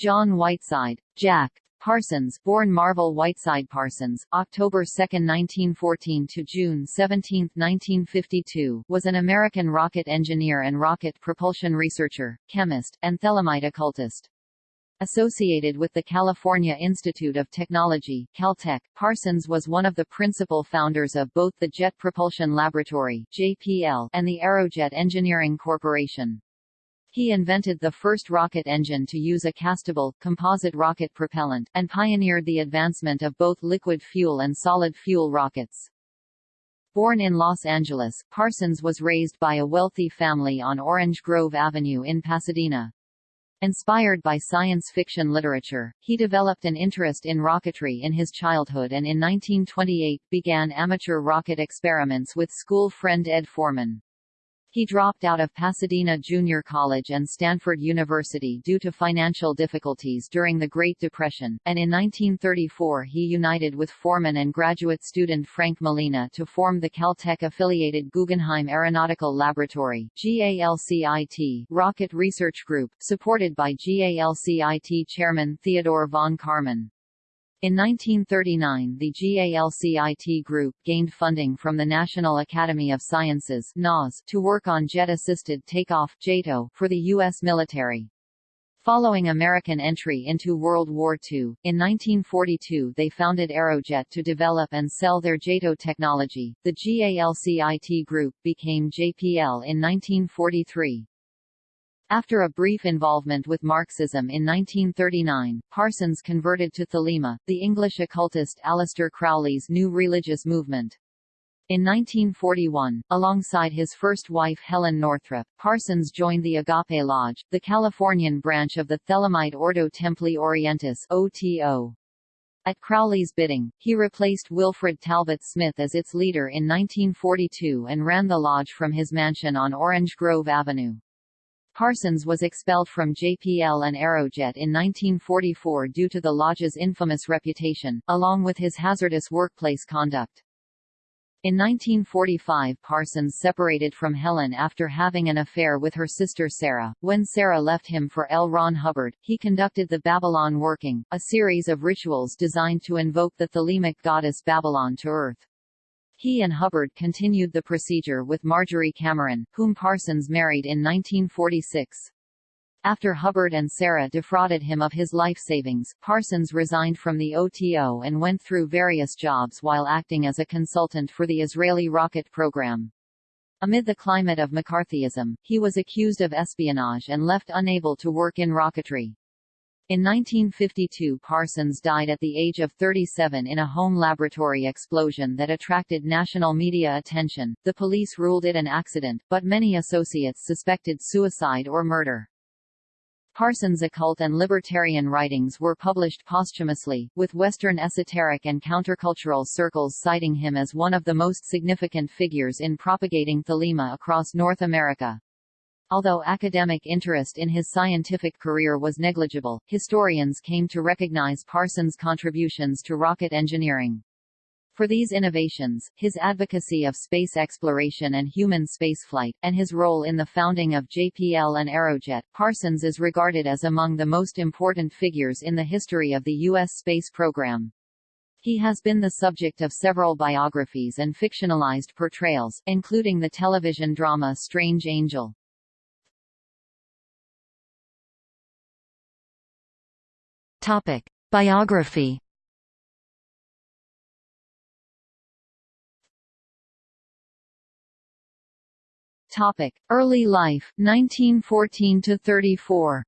John Whiteside, Jack Parsons, born Marvel Whiteside Parsons, October 2, 1914 to June 17, 1952, was an American rocket engineer and rocket propulsion researcher, chemist, and Thelemite occultist. Associated with the California Institute of Technology Caltech, Parsons was one of the principal founders of both the Jet Propulsion Laboratory JPL and the Aerojet Engineering Corporation. He invented the first rocket engine to use a castable, composite rocket propellant, and pioneered the advancement of both liquid fuel and solid fuel rockets. Born in Los Angeles, Parsons was raised by a wealthy family on Orange Grove Avenue in Pasadena. Inspired by science fiction literature, he developed an interest in rocketry in his childhood and in 1928 began amateur rocket experiments with school friend Ed Forman. He dropped out of Pasadena Junior College and Stanford University due to financial difficulties during the Great Depression, and in 1934 he united with Forman and graduate student Frank Malina to form the Caltech-affiliated Guggenheim Aeronautical Laboratory GALCIT Rocket Research Group, supported by GALCIT chairman Theodore von Karman. In 1939 the GALCIT group gained funding from the National Academy of Sciences to work on jet-assisted takeoff JATO for the U.S. military. Following American entry into World War II, in 1942 they founded Aerojet to develop and sell their JATO technology. The GALCIT group became JPL in 1943. After a brief involvement with Marxism in 1939, Parsons converted to Thelema, the English occultist Aleister Crowley's new religious movement. In 1941, alongside his first wife Helen Northrup, Parsons joined the Agape Lodge, the Californian branch of the Thelemite Ordo Templi Orientis OTO. At Crowley's bidding, he replaced Wilfred Talbot Smith as its leader in 1942 and ran the lodge from his mansion on Orange Grove Avenue. Parsons was expelled from JPL and Aerojet in 1944 due to the lodge's infamous reputation, along with his hazardous workplace conduct. In 1945 Parsons separated from Helen after having an affair with her sister Sarah. When Sarah left him for L. Ron Hubbard, he conducted the Babylon Working, a series of rituals designed to invoke the Thelemic goddess Babylon to Earth. He and Hubbard continued the procedure with Marjorie Cameron, whom Parsons married in 1946. After Hubbard and Sarah defrauded him of his life savings, Parsons resigned from the OTO and went through various jobs while acting as a consultant for the Israeli rocket program. Amid the climate of McCarthyism, he was accused of espionage and left unable to work in rocketry. In 1952 Parsons died at the age of 37 in a home laboratory explosion that attracted national media attention. The police ruled it an accident, but many associates suspected suicide or murder. Parsons' occult and libertarian writings were published posthumously, with Western esoteric and countercultural circles citing him as one of the most significant figures in propagating thelema across North America. Although academic interest in his scientific career was negligible, historians came to recognize Parsons' contributions to rocket engineering. For these innovations, his advocacy of space exploration and human spaceflight, and his role in the founding of JPL and Aerojet, Parsons is regarded as among the most important figures in the history of the U.S. space program. He has been the subject of several biographies and fictionalized portrayals, including the television drama Strange Angel. Topic: Biography. Topic: Early life, 1914 to 34.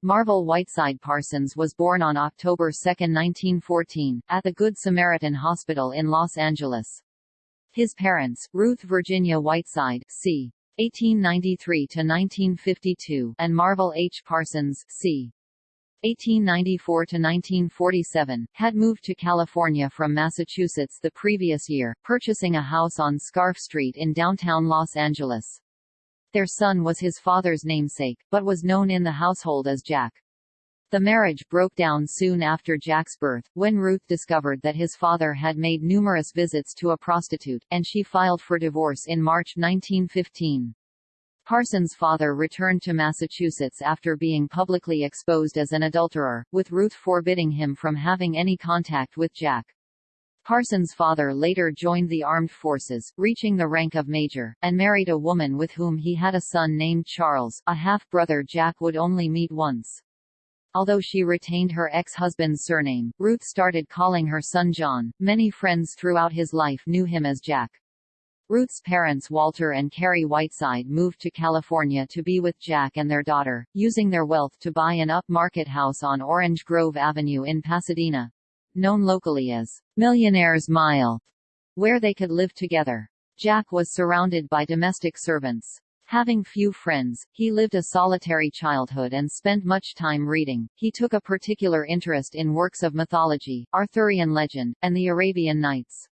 Marvel Whiteside Parsons was born on October 2, 1914, at the Good Samaritan Hospital in Los Angeles. His parents, Ruth Virginia Whiteside, c. 1893 to 1952, and Marvel H. Parsons, c. 1894 to 1947, had moved to California from Massachusetts the previous year, purchasing a house on Scarff Street in downtown Los Angeles. Their son was his father's namesake, but was known in the household as Jack. The marriage broke down soon after Jack's birth, when Ruth discovered that his father had made numerous visits to a prostitute, and she filed for divorce in March 1915. Parsons' father returned to Massachusetts after being publicly exposed as an adulterer, with Ruth forbidding him from having any contact with Jack. Parsons' father later joined the armed forces, reaching the rank of major, and married a woman with whom he had a son named Charles, a half-brother Jack would only meet once. Although she retained her ex-husband's surname, Ruth started calling her son John. Many friends throughout his life knew him as Jack. Ruth's parents Walter and Carrie Whiteside moved to California to be with Jack and their daughter, using their wealth to buy an upmarket house on Orange Grove Avenue in Pasadena, known locally as Millionaire's Mile, where they could live together. Jack was surrounded by domestic servants. Having few friends, he lived a solitary childhood and spent much time reading. He took a particular interest in works of mythology, Arthurian legend, and the Arabian Nights.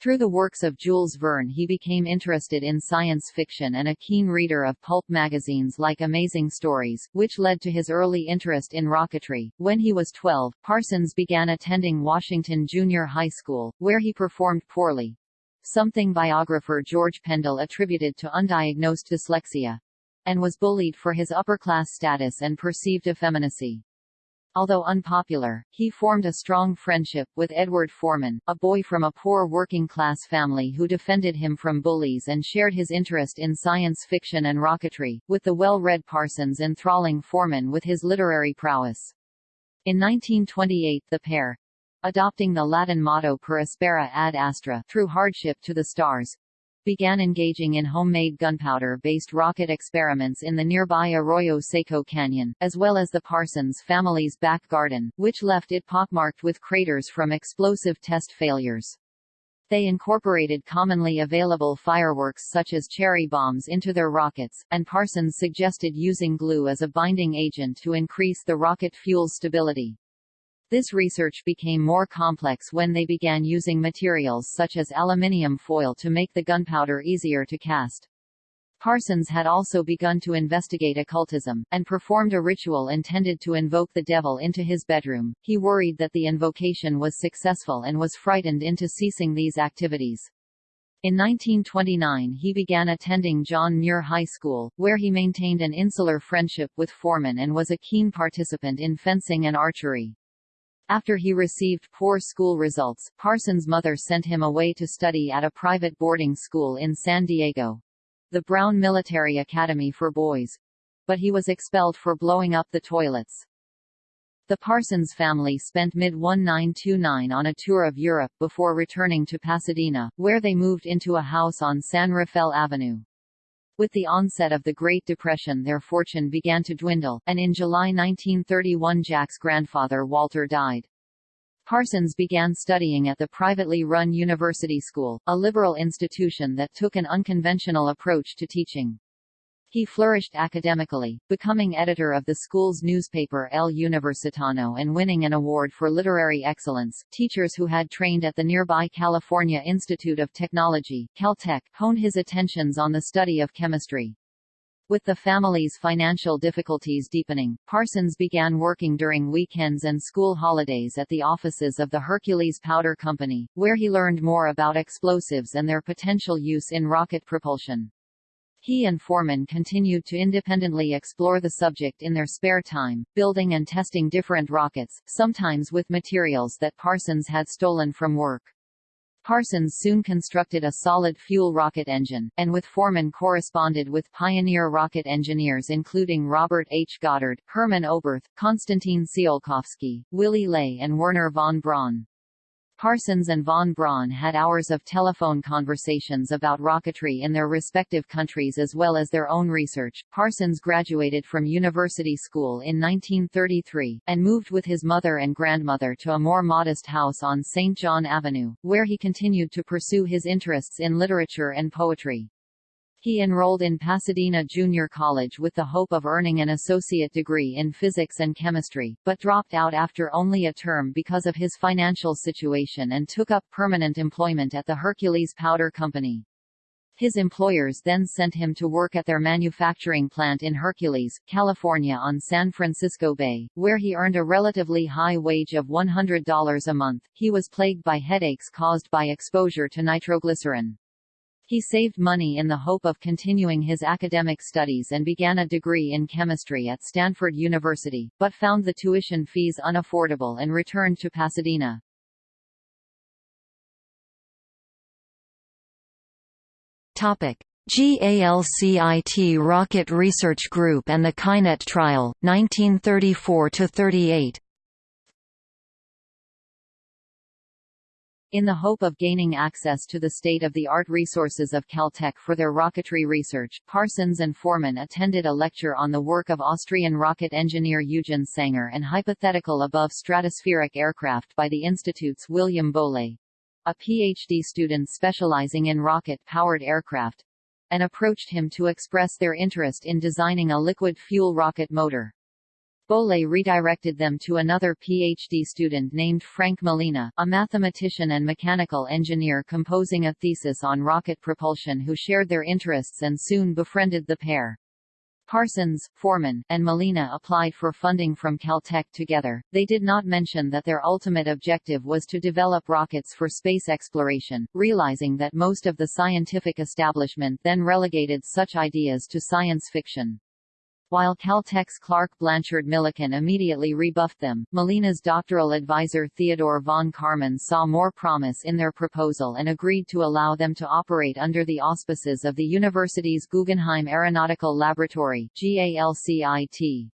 Through the works of Jules Verne he became interested in science fiction and a keen reader of pulp magazines like Amazing Stories, which led to his early interest in rocketry. When he was 12, Parsons began attending Washington Junior High School, where he performed poorly, something biographer George Pendle attributed to undiagnosed dyslexia, and was bullied for his upper-class status and perceived effeminacy. Although unpopular, he formed a strong friendship with Edward Forman, a boy from a poor working-class family who defended him from bullies and shared his interest in science fiction and rocketry, with the well-read Parsons enthralling Forman with his literary prowess. In 1928 the pair, adopting the Latin motto per aspera ad astra through hardship to the stars, began engaging in homemade gunpowder-based rocket experiments in the nearby Arroyo Seco Canyon, as well as the Parsons family's back garden, which left it pockmarked with craters from explosive test failures. They incorporated commonly available fireworks such as cherry bombs into their rockets, and Parsons suggested using glue as a binding agent to increase the rocket fuel's stability. This research became more complex when they began using materials such as aluminium foil to make the gunpowder easier to cast. Parsons had also begun to investigate occultism, and performed a ritual intended to invoke the devil into his bedroom. He worried that the invocation was successful and was frightened into ceasing these activities. In 1929 he began attending John Muir High School, where he maintained an insular friendship with Forman and was a keen participant in fencing and archery. After he received poor school results, Parsons' mother sent him away to study at a private boarding school in San Diego. The Brown Military Academy for Boys. But he was expelled for blowing up the toilets. The Parsons family spent mid-1929 on a tour of Europe before returning to Pasadena, where they moved into a house on San Rafael Avenue. With the onset of the Great Depression their fortune began to dwindle, and in July 1931 Jack's grandfather Walter died. Parsons began studying at the privately run University School, a liberal institution that took an unconventional approach to teaching. He flourished academically, becoming editor of the school's newspaper El Universitano and winning an award for literary excellence. Teachers who had trained at the nearby California Institute of Technology, Caltech, honed his attentions on the study of chemistry. With the family's financial difficulties deepening, Parsons began working during weekends and school holidays at the offices of the Hercules Powder Company, where he learned more about explosives and their potential use in rocket propulsion. He and Forman continued to independently explore the subject in their spare time, building and testing different rockets, sometimes with materials that Parsons had stolen from work. Parsons soon constructed a solid-fuel rocket engine, and with Forman corresponded with pioneer rocket engineers including Robert H. Goddard, Hermann Oberth, Konstantin Tsiolkovsky, Willy Ley and Wernher von Braun. Parsons and von Braun had hours of telephone conversations about rocketry in their respective countries as well as their own research. Parsons graduated from university school in 1933, and moved with his mother and grandmother to a more modest house on St. John Avenue, where he continued to pursue his interests in literature and poetry. He enrolled in Pasadena Junior College with the hope of earning an associate degree in physics and chemistry, but dropped out after only a term because of his financial situation and took up permanent employment at the Hercules Powder Company. His employers then sent him to work at their manufacturing plant in Hercules, California on San Francisco Bay, where he earned a relatively high wage of $100 a month. He was plagued by headaches caused by exposure to nitroglycerin. He saved money in the hope of continuing his academic studies and began a degree in chemistry at Stanford University, but found the tuition fees unaffordable and returned to Pasadena. Topic: GALCIT Rocket Research Group and the Kynette Trial, 1934 In the hope of gaining access to the state-of-the-art resources of Caltech for their rocketry research, Parsons and Forman attended a lecture on the work of Austrian rocket engineer Eugen Sanger and hypothetical above stratospheric aircraft by the Institute's William Bollay, a PhD student specializing in rocket-powered aircraft, and approached him to express their interest in designing a liquid fuel rocket motor. Bollay redirected them to another PhD student named Frank Malina, a mathematician and mechanical engineer composing a thesis on rocket propulsion who shared their interests and soon befriended the pair. Parsons, Forman, and Malina applied for funding from Caltech together. They did not mention that their ultimate objective was to develop rockets for space exploration, realizing that most of the scientific establishment then relegated such ideas to science fiction. While Caltech's Clark Blanchard Millikan immediately rebuffed them, Malina's doctoral advisor Theodore von Karman saw more promise in their proposal and agreed to allow them to operate under the auspices of the university's Guggenheim Aeronautical Laboratory GALCIT.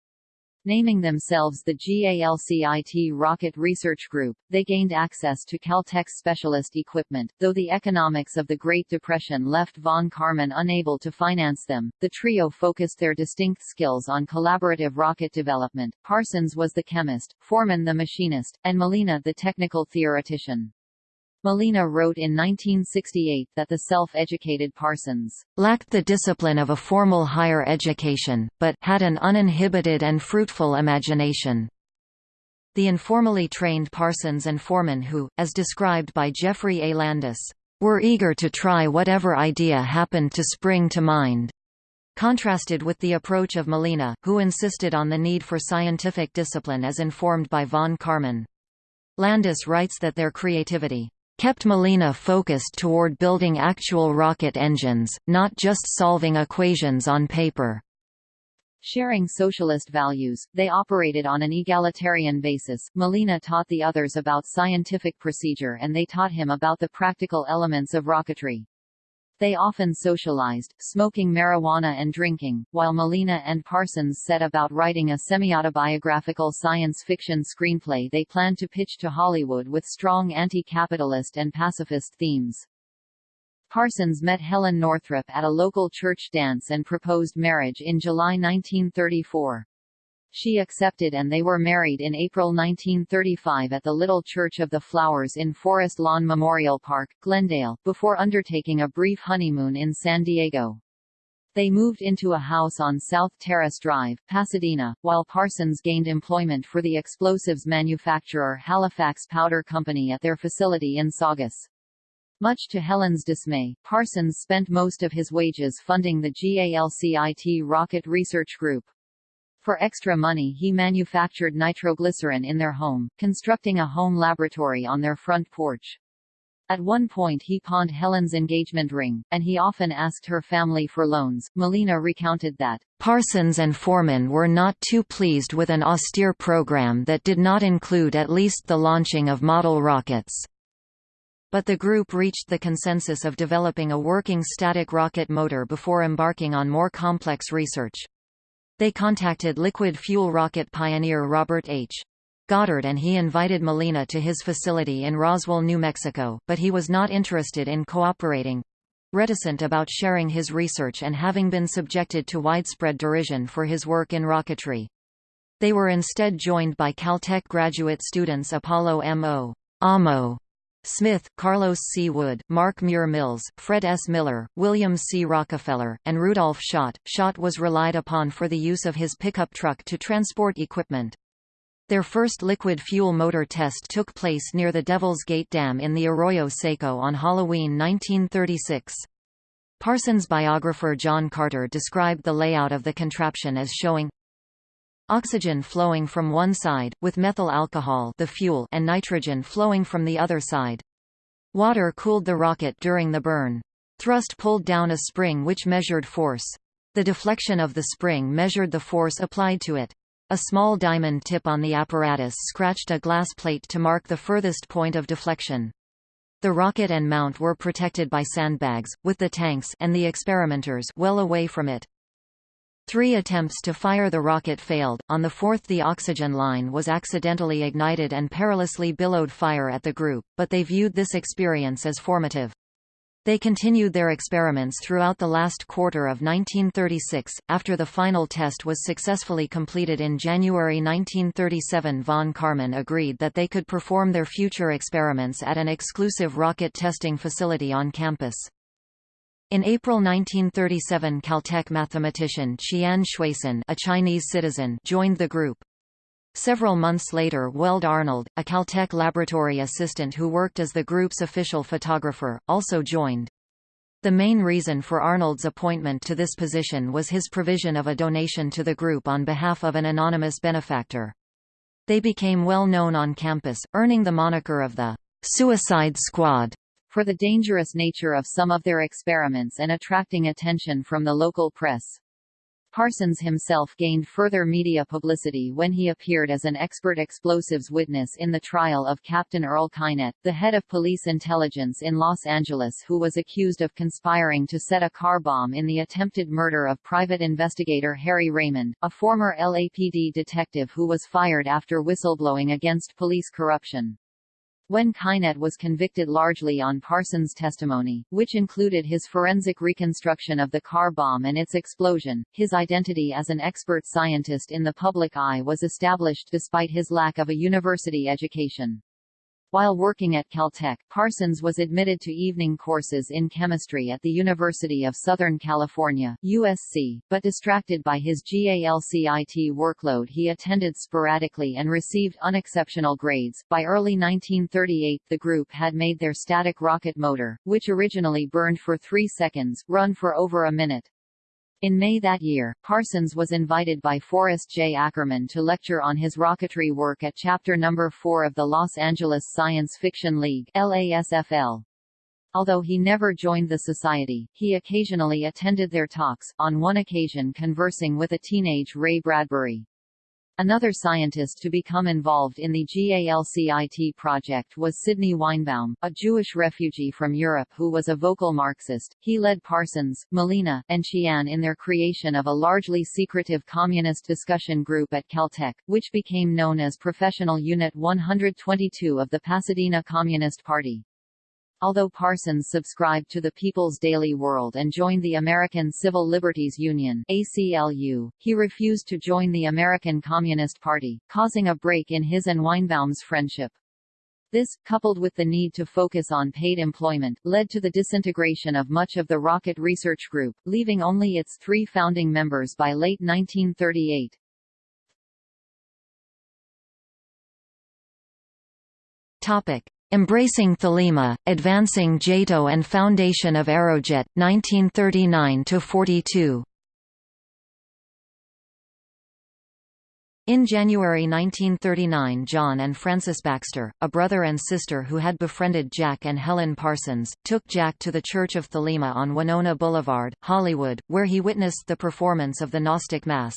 Naming themselves the GALCIT Rocket Research Group, they gained access to Caltech's specialist equipment. Though the economics of the Great Depression left von Karman unable to finance them, the trio focused their distinct skills on collaborative rocket development. Parsons was the chemist, Forman the machinist, and Malina the technical theoretician. Malina wrote in 1968 that the self-educated Parsons lacked the discipline of a formal higher education, but had an uninhibited and fruitful imagination. The informally trained Parsons and Forman who, as described by Geoffrey A. Landis, were eager to try whatever idea happened to spring to mind, contrasted with the approach of Malina, who insisted on the need for scientific discipline as informed by von Karman. Landis writes that their creativity kept Malina focused toward building actual rocket engines, not just solving equations on paper. Sharing socialist values, they operated on an egalitarian basis. Malina taught the others about scientific procedure and they taught him about the practical elements of rocketry. They often socialized, smoking marijuana and drinking, while Malina and Parsons set about writing a semi-autobiographical science fiction screenplay they planned to pitch to Hollywood with strong anti-capitalist and pacifist themes. Parsons met Helen Northrup at a local church dance and proposed marriage in July 1934. She accepted and they were married in April 1935 at the Little Church of the Flowers in Forest Lawn Memorial Park, Glendale, before undertaking a brief honeymoon in San Diego. They moved into a house on South Terrace Drive, Pasadena, while Parsons gained employment for the explosives manufacturer Halifax Powder Company at their facility in Saugus. Much to Helen's dismay, Parsons spent most of his wages funding the GALCIT Rocket Research Group. For extra money he manufactured nitroglycerin in their home, constructing a home laboratory on their front porch. At one point he pawned Helen's engagement ring, and he often asked her family for loans. Malina recounted that, Parsons and Forman were not too pleased with an austere program that did not include at least the launching of model rockets. But the group reached the consensus of developing a working static rocket motor before embarking on more complex research. They contacted liquid fuel rocket pioneer Robert H. Goddard and he invited Malina to his facility in Roswell, New Mexico, but he was not interested in cooperating reticent about sharing his research and having been subjected to widespread derision for his work in rocketry. They were instead joined by Caltech graduate students Apollo M.O. Amo Smith, Carlos C. Wood, Mark Muir Mills, Fred S. Miller, William C. Rockefeller, and Rudolf Schott. Schott was relied upon for the use of his pickup truck to transport equipment. Their first liquid fuel motor test took place near the Devil's Gate Dam in the Arroyo Seco on Halloween 1936. Parsons' biographer John Carter described the layout of the contraption as showing Oxygen flowing from one side, with methyl alcohol the fuel and nitrogen flowing from the other side. Water cooled the rocket during the burn. Thrust pulled down a spring which measured force. The deflection of the spring measured the force applied to it. A small diamond tip on the apparatus scratched a glass plate to mark the furthest point of deflection. The rocket and mount were protected by sandbags, with the tanks and the experimenters well away from it. Three attempts to fire the rocket failed, on the fourth the oxygen line was accidentally ignited and perilously billowed fire at the group, but they viewed this experience as formative. They continued their experiments throughout the last quarter of 1936. After the final test was successfully completed in January 1937, von Karman agreed that they could perform their future experiments at an exclusive rocket testing facility on campus. In April 1937 Caltech mathematician Qian Xuesen a Chinese citizen joined the group. Several months later Weld Arnold, a Caltech laboratory assistant who worked as the group's official photographer, also joined. The main reason for Arnold's appointment to this position was his provision of a donation to the group on behalf of an anonymous benefactor. They became well known on campus, earning the moniker of the Suicide Squad for the dangerous nature of some of their experiments and attracting attention from the local press. Parsons himself gained further media publicity when he appeared as an expert explosives witness in the trial of Captain Earl Kynette, the head of police intelligence in Los Angeles who was accused of conspiring to set a car bomb in the attempted murder of private investigator Harry Raymond, a former LAPD detective who was fired after whistleblowing against police corruption. When Kynette was convicted largely on Parsons' testimony, which included his forensic reconstruction of the car bomb and its explosion, his identity as an expert scientist in the public eye was established despite his lack of a university education. While working at Caltech, Parsons was admitted to evening courses in chemistry at the University of Southern California USC, but distracted by his GALCIT workload he attended sporadically and received unexceptional grades. By early 1938 the group had made their static rocket motor, which originally burned for three seconds, run for over a minute. In May that year, Parsons was invited by Forrest J. Ackerman to lecture on his rocketry work at Chapter No. 4 of the Los Angeles Science Fiction League LASFL. Although he never joined the society, he occasionally attended their talks, on one occasion conversing with a teenage Ray Bradbury. Another scientist to become involved in the GALCIT project was Sidney Weinbaum, a Jewish refugee from Europe who was a vocal Marxist. He led Parsons, Malina, and Qian in their creation of a largely secretive communist discussion group at Caltech, which became known as Professional Unit 122 of the Pasadena Communist Party. Although Parsons subscribed to the People's Daily World and joined the American Civil Liberties Union ACLU, he refused to join the American Communist Party, causing a break in his and Weinbaum's friendship. This, coupled with the need to focus on paid employment, led to the disintegration of much of the Rocket Research Group, leaving only its three founding members by late 1938. Topic. Embracing Thelema, Advancing JATO and Foundation of Aerojet, 1939–42 In January 1939 John and Frances Baxter, a brother and sister who had befriended Jack and Helen Parsons, took Jack to the Church of Thelema on Winona Boulevard, Hollywood, where he witnessed the performance of the Gnostic Mass.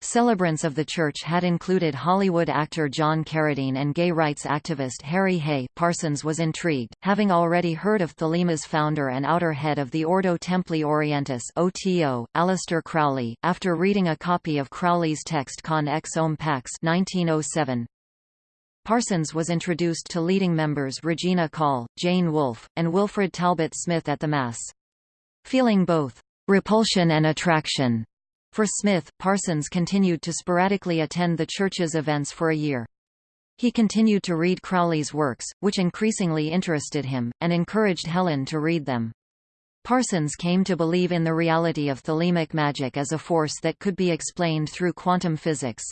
Celebrants of the church had included Hollywood actor John Carradine and gay rights activist Harry Hay. Parsons was intrigued, having already heard of Thelema's founder and outer head of the Ordo Templi Orientis (OTO), Aleister Crowley, after reading a copy of Crowley's text Konx Om Pax (1907). Parsons was introduced to leading members Regina Kahl, Jane Wolfe, and Wilfred Talbot Smith at the Mass. Feeling both repulsion and attraction for Smith, Parsons continued to sporadically attend the church's events for a year. He continued to read Crowley's works, which increasingly interested him, and encouraged Helen to read them. Parsons came to believe in the reality of thelemic magic as a force that could be explained through quantum physics.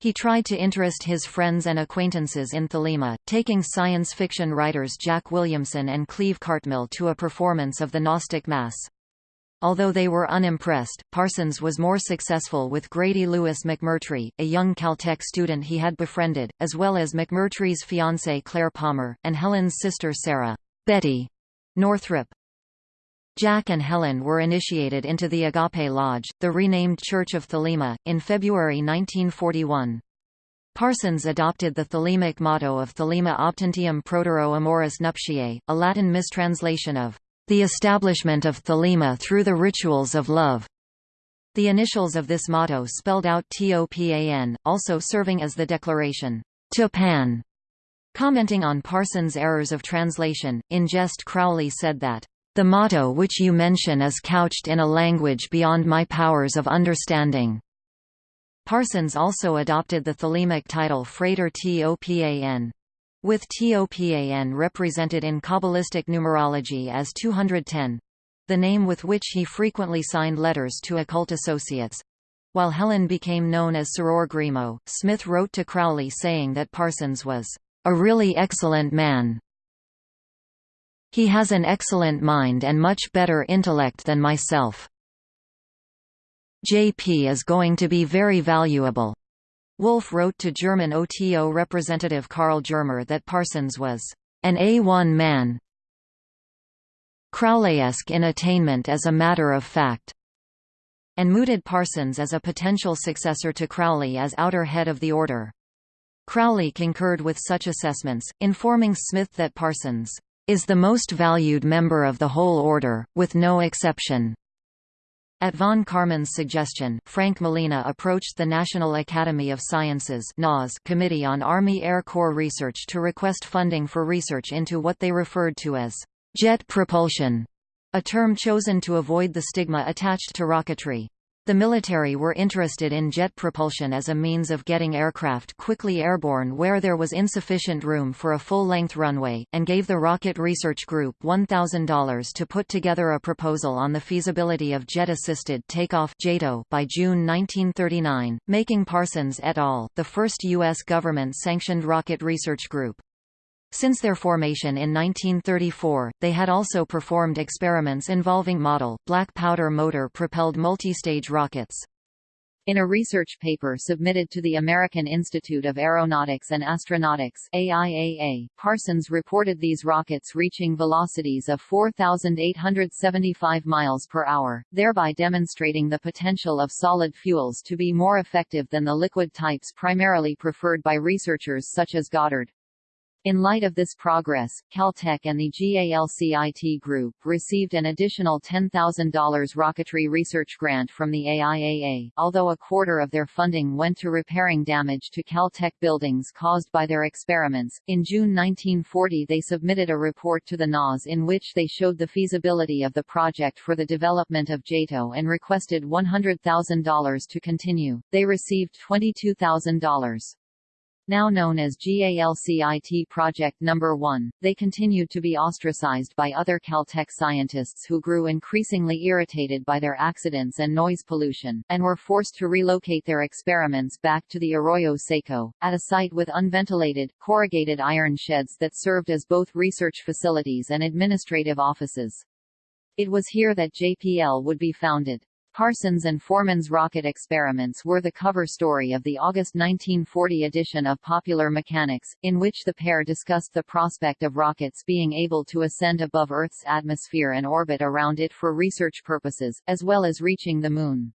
He tried to interest his friends and acquaintances in Thelema, taking science fiction writers Jack Williamson and Cleve Cartmill to a performance of the Gnostic Mass. Although they were unimpressed, Parsons was more successful with Grady Lewis McMurtry, a young Caltech student he had befriended, as well as McMurtry's fiancée Claire Palmer, and Helen's sister Sarah Betty Northrup. Jack and Helen were initiated into the Agape Lodge, the renamed Church of Thelema, in February 1941. Parsons adopted the Thelemic motto of Thelema Optantium Protero Amoris Nuptiae, a Latin mistranslation of the establishment of Thelema through the rituals of love. The initials of this motto spelled out TOPAN, also serving as the declaration, TOPAN. Commenting on Parsons' errors of translation, in jest Crowley said that, "...the motto which you mention is couched in a language beyond my powers of understanding." Parsons also adopted the Thelemic title Frater Topan. With Topan represented in Kabbalistic numerology as 210 the name with which he frequently signed letters to occult associates. While Helen became known as Soror Grimaud, Smith wrote to Crowley saying that Parsons was a really excellent man. He has an excellent mind and much better intellect than myself. JP is going to be very valuable. Wolfe wrote to German OTO representative Karl Germer that Parsons was an A1 man. Crowleyesque in attainment as a matter of fact and mooted Parsons as a potential successor to Crowley as outer head of the order. Crowley concurred with such assessments, informing Smith that Parsons is the most valued member of the whole order, with no exception. At von Karman's suggestion, Frank Malina approached the National Academy of Sciences Committee on Army Air Corps Research to request funding for research into what they referred to as jet propulsion, a term chosen to avoid the stigma attached to rocketry. The military were interested in jet propulsion as a means of getting aircraft quickly airborne where there was insufficient room for a full-length runway, and gave the Rocket Research Group $1,000 to put together a proposal on the feasibility of jet-assisted takeoff by June 1939, making Parsons et al. the first U.S. government-sanctioned rocket research group. Since their formation in 1934, they had also performed experiments involving model, black powder motor-propelled multi-stage rockets. In a research paper submitted to the American Institute of Aeronautics and Astronautics AIAA, Parsons reported these rockets reaching velocities of 4,875 miles per hour, thereby demonstrating the potential of solid fuels to be more effective than the liquid types primarily preferred by researchers such as Goddard. In light of this progress, Caltech and the GALCIT Group received an additional $10,000 rocketry research grant from the AIAA, although a quarter of their funding went to repairing damage to Caltech buildings caused by their experiments. In June 1940, they submitted a report to the NAS in which they showed the feasibility of the project for the development of JATO and requested $100,000 to continue. They received $22,000. Now known as GALCIT Project No. 1, they continued to be ostracized by other Caltech scientists who grew increasingly irritated by their accidents and noise pollution, and were forced to relocate their experiments back to the Arroyo Seco, at a site with unventilated, corrugated iron sheds that served as both research facilities and administrative offices. It was here that JPL would be founded. Parsons and Forman's rocket experiments were the cover story of the August 1940 edition of Popular Mechanics, in which the pair discussed the prospect of rockets being able to ascend above Earth's atmosphere and orbit around it for research purposes, as well as reaching the Moon.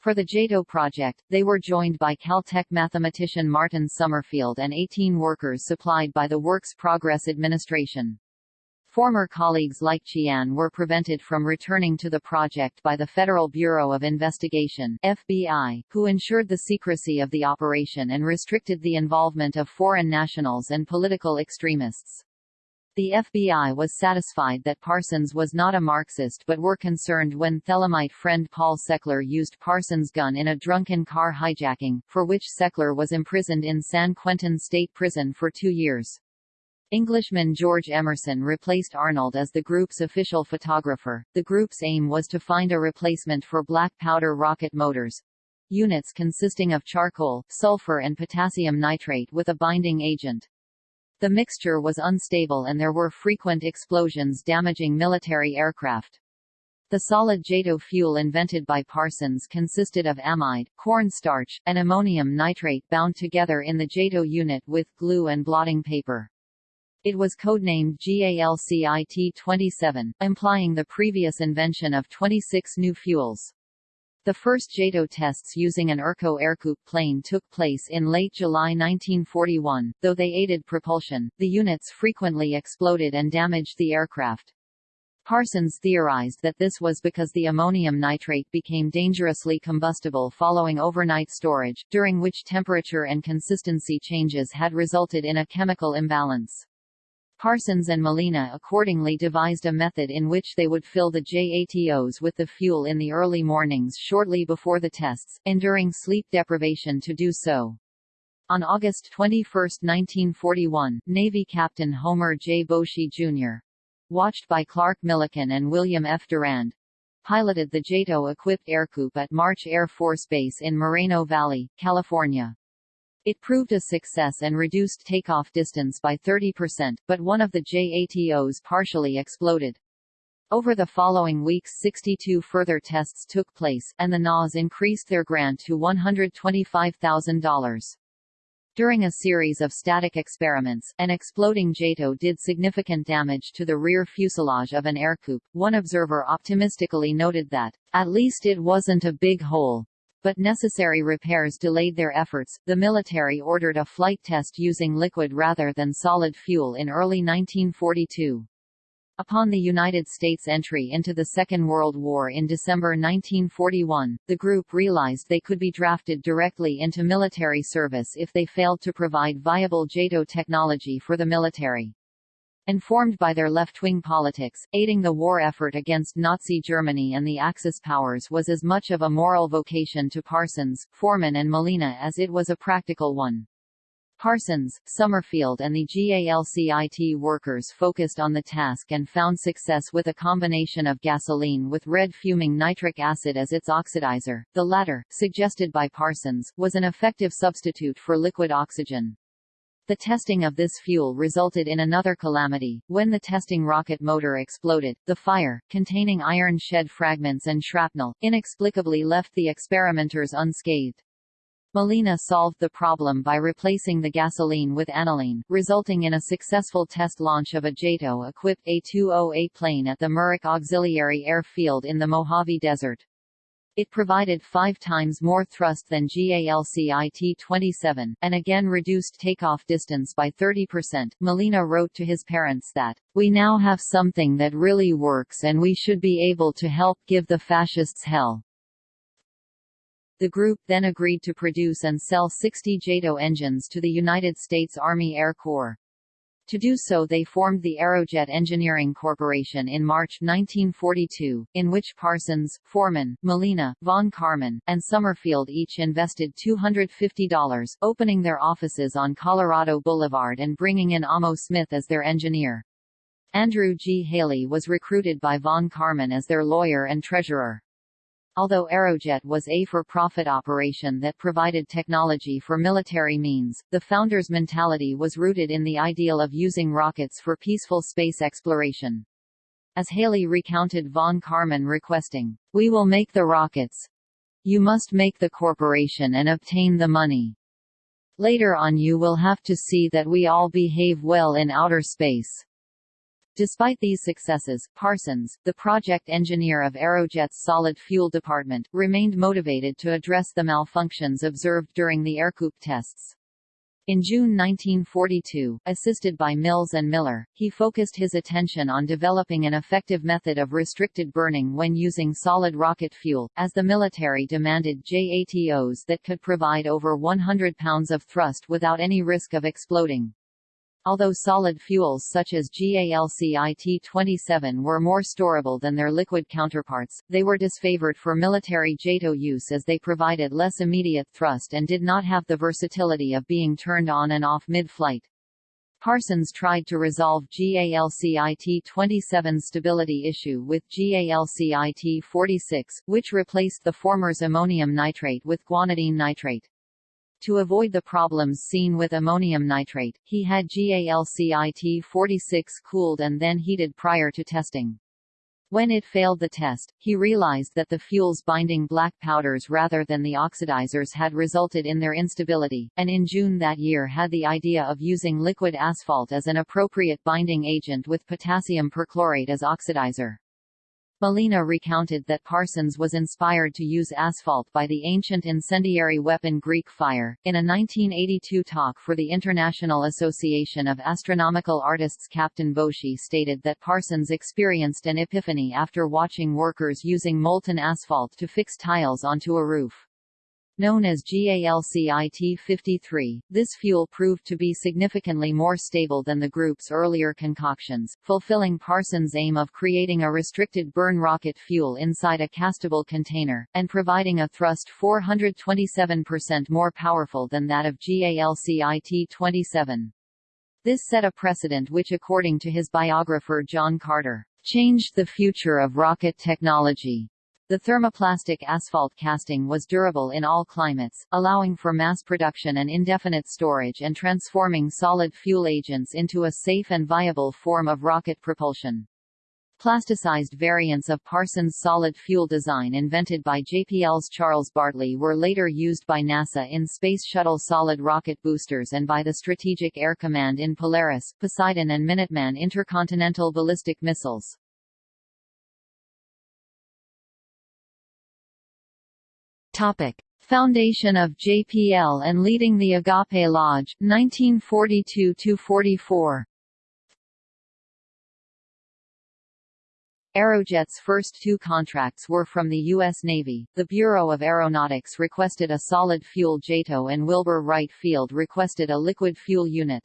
For the JATO project, they were joined by Caltech mathematician Martin Summerfield and 18 workers supplied by the Works Progress Administration. Former colleagues like Qian were prevented from returning to the project by the Federal Bureau of Investigation FBI, who ensured the secrecy of the operation and restricted the involvement of foreign nationals and political extremists. The FBI was satisfied that Parsons was not a Marxist but were concerned when Thelemite friend Paul Seckler used Parsons' gun in a drunken car hijacking, for which Seckler was imprisoned in San Quentin State Prison for two years. Englishman George Emerson replaced Arnold as the group's official photographer. The group's aim was to find a replacement for black powder rocket motors units consisting of charcoal, sulfur and potassium nitrate with a binding agent. The mixture was unstable and there were frequent explosions damaging military aircraft. The solid JATO fuel invented by Parsons consisted of amide, corn starch, and ammonium nitrate bound together in the JATO unit with glue and blotting paper. It was codenamed GALCIT-27, implying the previous invention of 26 new fuels. The first JATO tests using an ERCO Ercoupe plane took place in late July 1941. Though they aided propulsion, the units frequently exploded and damaged the aircraft. Parsons theorized that this was because the ammonium nitrate became dangerously combustible following overnight storage, during which temperature and consistency changes had resulted in a chemical imbalance. Parsons and Malina accordingly devised a method in which they would fill the JATOs with the fuel in the early mornings shortly before the tests, enduring sleep deprivation to do so. On August 21, 1941, Navy Captain Homer J. Boushey, Jr. watched by Clark Millikan and William F. Durand, piloted the JATO-equipped Ercoupe at March Air Force Base in Moreno Valley, California. It proved a success and reduced takeoff distance by 30%, but one of the JATOs partially exploded. Over the following weeks 62 further tests took place, and the NAS increased their grant to $125,000. During a series of static experiments, an exploding JATO did significant damage to the rear fuselage of an Ercoupe. One observer optimistically noted that, at least it wasn't a big hole. But necessary repairs delayed their efforts. The military ordered a flight test using liquid rather than solid fuel in early 1942. Upon the United States' entry into the Second World War in December 1941, the group realized they could be drafted directly into military service if they failed to provide viable JATO technology for the military. Informed by their left-wing politics, aiding the war effort against Nazi Germany and the Axis powers was as much of a moral vocation to Parsons, Forman and Malina as it was a practical one. Parsons, Summerfield and the GALCIT workers focused on the task and found success with a combination of gasoline with red fuming nitric acid as its oxidizer. The latter, suggested by Parsons, was an effective substitute for liquid oxygen. The testing of this fuel resulted in another calamity. When the testing rocket motor exploded, the fire, containing iron shed fragments and shrapnel, inexplicably left the experimenters unscathed. Malina solved the problem by replacing the gasoline with aniline, resulting in a successful test launch of a JATO-equipped A-20A plane at the Muroc Auxiliary Air Field in the Mojave Desert. It provided five times more thrust than GALCIT-27, and again reduced takeoff distance by 30%. Malina wrote to his parents that, We now have something that really works and we should be able to help give the fascists hell. The group then agreed to produce and sell 60 JATO engines to the United States Army Air Corps. To do so they formed the Aerojet Engineering Corporation in March 1942, in which Parsons, Forman, Malina, von Karman, and Summerfield each invested $250, opening their offices on Colorado Boulevard and bringing in Amo Smith as their engineer. Andrew G. Haley was recruited by von Karman as their lawyer and treasurer. Although Aerojet was a for-profit operation that provided technology for military means, the founder's mentality was rooted in the ideal of using rockets for peaceful space exploration. As Haley recounted von Karman requesting, We will make the rockets. You must make the corporation and obtain the money. Later on you will have to see that we all behave well in outer space. Despite these successes, Parsons, the project engineer of Aerojet's solid fuel department, remained motivated to address the malfunctions observed during the Ercoupe tests. In June 1942, assisted by Mills and Miller, he focused his attention on developing an effective method of restricted burning when using solid rocket fuel, as the military demanded JATOs that could provide over 100 pounds of thrust without any risk of exploding. Although solid fuels such as GALCIT-27 were more storable than their liquid counterparts, they were disfavored for military JATO use as they provided less immediate thrust and did not have the versatility of being turned on and off mid-flight. Parsons tried to resolve GALCIT-27's stability issue with GALCIT-46, which replaced the former's ammonium nitrate with guanidine nitrate. To avoid the problems seen with ammonium nitrate, he had GALCIT-46 cooled and then heated prior to testing. When it failed the test, he realized that the fuels binding black powders rather than the oxidizers had resulted in their instability, and in June that year had the idea of using liquid asphalt as an appropriate binding agent with potassium perchlorate as oxidizer. Malina recounted that Parsons was inspired to use asphalt by the ancient incendiary weapon Greek fire. In a 1982 talk for the International Association of Astronomical Artists Captain Boushey stated that Parsons experienced an epiphany after watching workers using molten asphalt to fix tiles onto a roof. Known as GALCIT-53, this fuel proved to be significantly more stable than the group's earlier concoctions, fulfilling Parsons' aim of creating a restricted burn rocket fuel inside a castable container, and providing a thrust 427% more powerful than that of GALCIT-27. This set a precedent which according to his biographer John Carter, changed the future of rocket technology. The thermoplastic asphalt casting was durable in all climates, allowing for mass production and indefinite storage and transforming solid fuel agents into a safe and viable form of rocket propulsion. Plasticized variants of Parsons' solid fuel design invented by JPL's Charles Bartley were later used by NASA in Space Shuttle solid rocket boosters and by the Strategic Air Command in Polaris, Poseidon and Minuteman intercontinental ballistic missiles. Topic. Foundation of JPL and leading the Agape Lodge, 1942–44 Aerojet's first two contracts were from the U.S. Navy. The Bureau of Aeronautics requested a solid fuel JATO and Wilbur Wright Field requested a liquid fuel unit.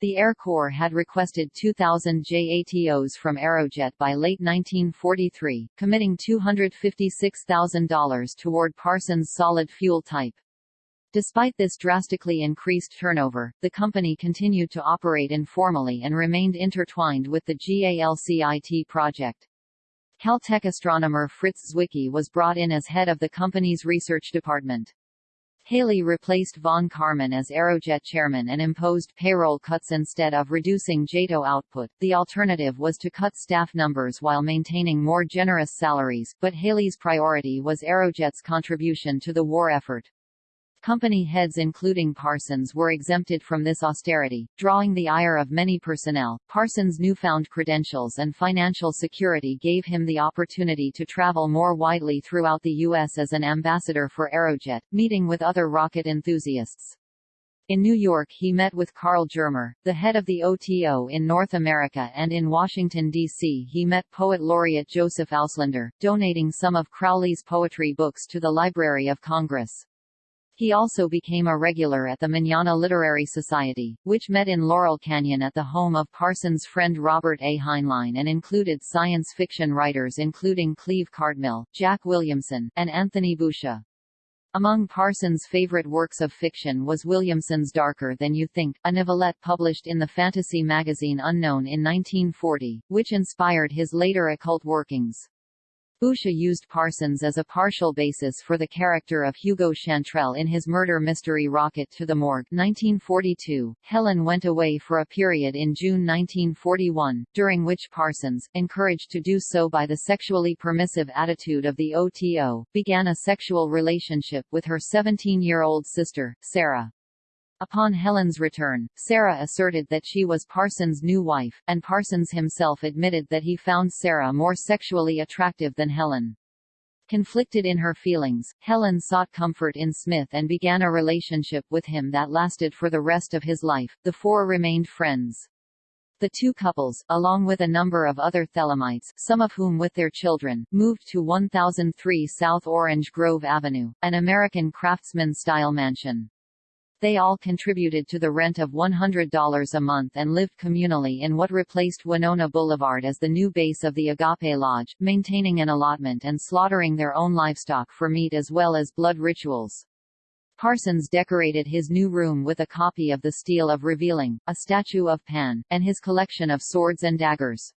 The Air Corps had requested 2,000 JATOs from Aerojet by late 1943, committing $256,000 toward Parsons' solid fuel type. Despite this drastically increased turnover, the company continued to operate informally and remained intertwined with the GALCIT project. Caltech astronomer Fritz Zwicky was brought in as head of the company's research department. Haley replaced von Karman as Aerojet chairman and imposed payroll cuts instead of reducing JATO output. The alternative was to cut staff numbers while maintaining more generous salaries, but Haley's priority was Aerojet's contribution to the war effort. Company heads including Parsons were exempted from this austerity, drawing the ire of many personnel. Parsons' newfound credentials and financial security gave him the opportunity to travel more widely throughout the U.S. as an ambassador for Aerojet, meeting with other rocket enthusiasts. In New York he met with Karl Germer, the head of the OTO in North America and in Washington, D.C. he met poet laureate Joseph Auslander, donating some of Crowley's poetry books to the Library of Congress. He also became a regular at the Manana Literary Society, which met in Laurel Canyon at the home of Parsons' friend Robert A. Heinlein and included science fiction writers including Cleve Cartmill, Jack Williamson, and Anthony Boucher. Among Parsons' favorite works of fiction was Williamson's Darker Than You Think, a novelette published in the fantasy magazine Unknown in 1940, which inspired his later occult workings. Boucher used Parsons as a partial basis for the character of Hugo Chantrelle in his murder mystery Rocket to the Morgue 1942. Helen went away for a period in June 1941, during which Parsons, encouraged to do so by the sexually permissive attitude of the OTO, began a sexual relationship with her 17-year-old sister, Sarah. Upon Helen's return, Sarah asserted that she was Parsons' new wife, and Parsons himself admitted that he found Sarah more sexually attractive than Helen. Conflicted in her feelings, Helen sought comfort in Smith and began a relationship with him that lasted for the rest of his life. The four remained friends. The two couples, along with a number of other Thelemites, some of whom with their children, moved to 1003 South Orange Grove Avenue, an American craftsman-style mansion. They all contributed to the rent of $100 a month and lived communally in what replaced Winona Boulevard as the new base of the Agape Lodge, maintaining an allotment and slaughtering their own livestock for meat as well as blood rituals. Parsons decorated his new room with a copy of the Stele of Revealing, a statue of Pan, and his collection of swords and daggers.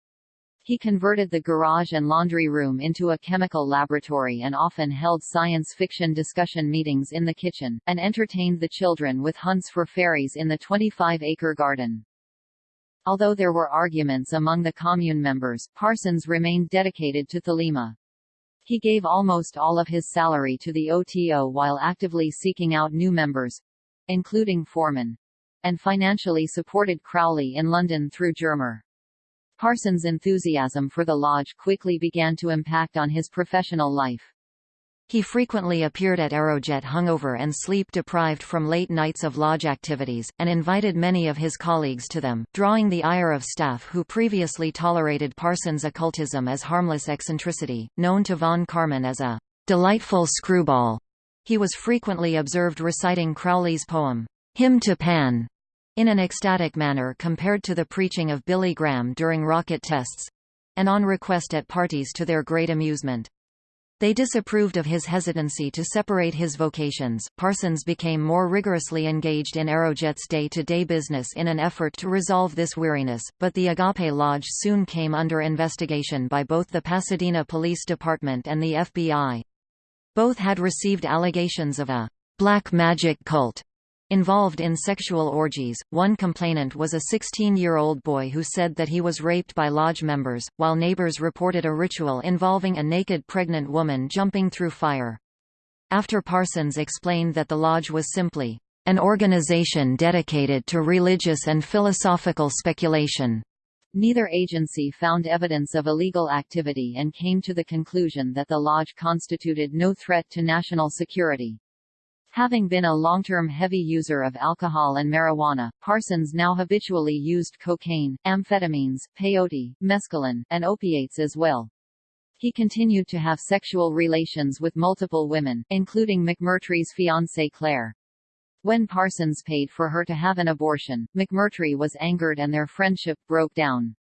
He converted the garage and laundry room into a chemical laboratory and often held science fiction discussion meetings in the kitchen, and entertained the children with hunts for fairies in the 25-acre garden. Although there were arguments among the commune members, Parsons remained dedicated to Thelema. He gave almost all of his salary to the OTO while actively seeking out new members, including Forman, and financially supported Crowley in London through Germer. Parsons' enthusiasm for the lodge quickly began to impact on his professional life. He frequently appeared at Aerojet hungover and sleep-deprived from late nights of lodge activities, and invited many of his colleagues to them, drawing the ire of staff who previously tolerated Parsons' occultism as harmless eccentricity, known to von Karman as a delightful screwball. He was frequently observed reciting Crowley's poem, Hymn to Pan, in an ecstatic manner compared to the preaching of Billy Graham during rocket tests—and on request at parties to their great amusement. They disapproved of his hesitancy to separate his vocations. Parsons became more rigorously engaged in Aerojet's day-to-day business in an effort to resolve this weariness, but the Agape Lodge soon came under investigation by both the Pasadena Police Department and the FBI. Both had received allegations of a black magic cult Involved in sexual orgies, one complainant was a 16-year-old boy who said that he was raped by lodge members, while neighbors reported a ritual involving a naked pregnant woman jumping through fire. After Parsons explained that the lodge was simply an organization dedicated to religious and philosophical speculation. Neither agency found evidence of illegal activity and came to the conclusion that the lodge constituted no threat to national security. Having been a long-term heavy user of alcohol and marijuana, Parsons now habitually used cocaine, amphetamines, peyote, mescaline, and opiates as well. He continued to have sexual relations with multiple women, including McMurtry's fiancée Claire. When Parsons paid for her to have an abortion, McMurtry was angered and their friendship broke down.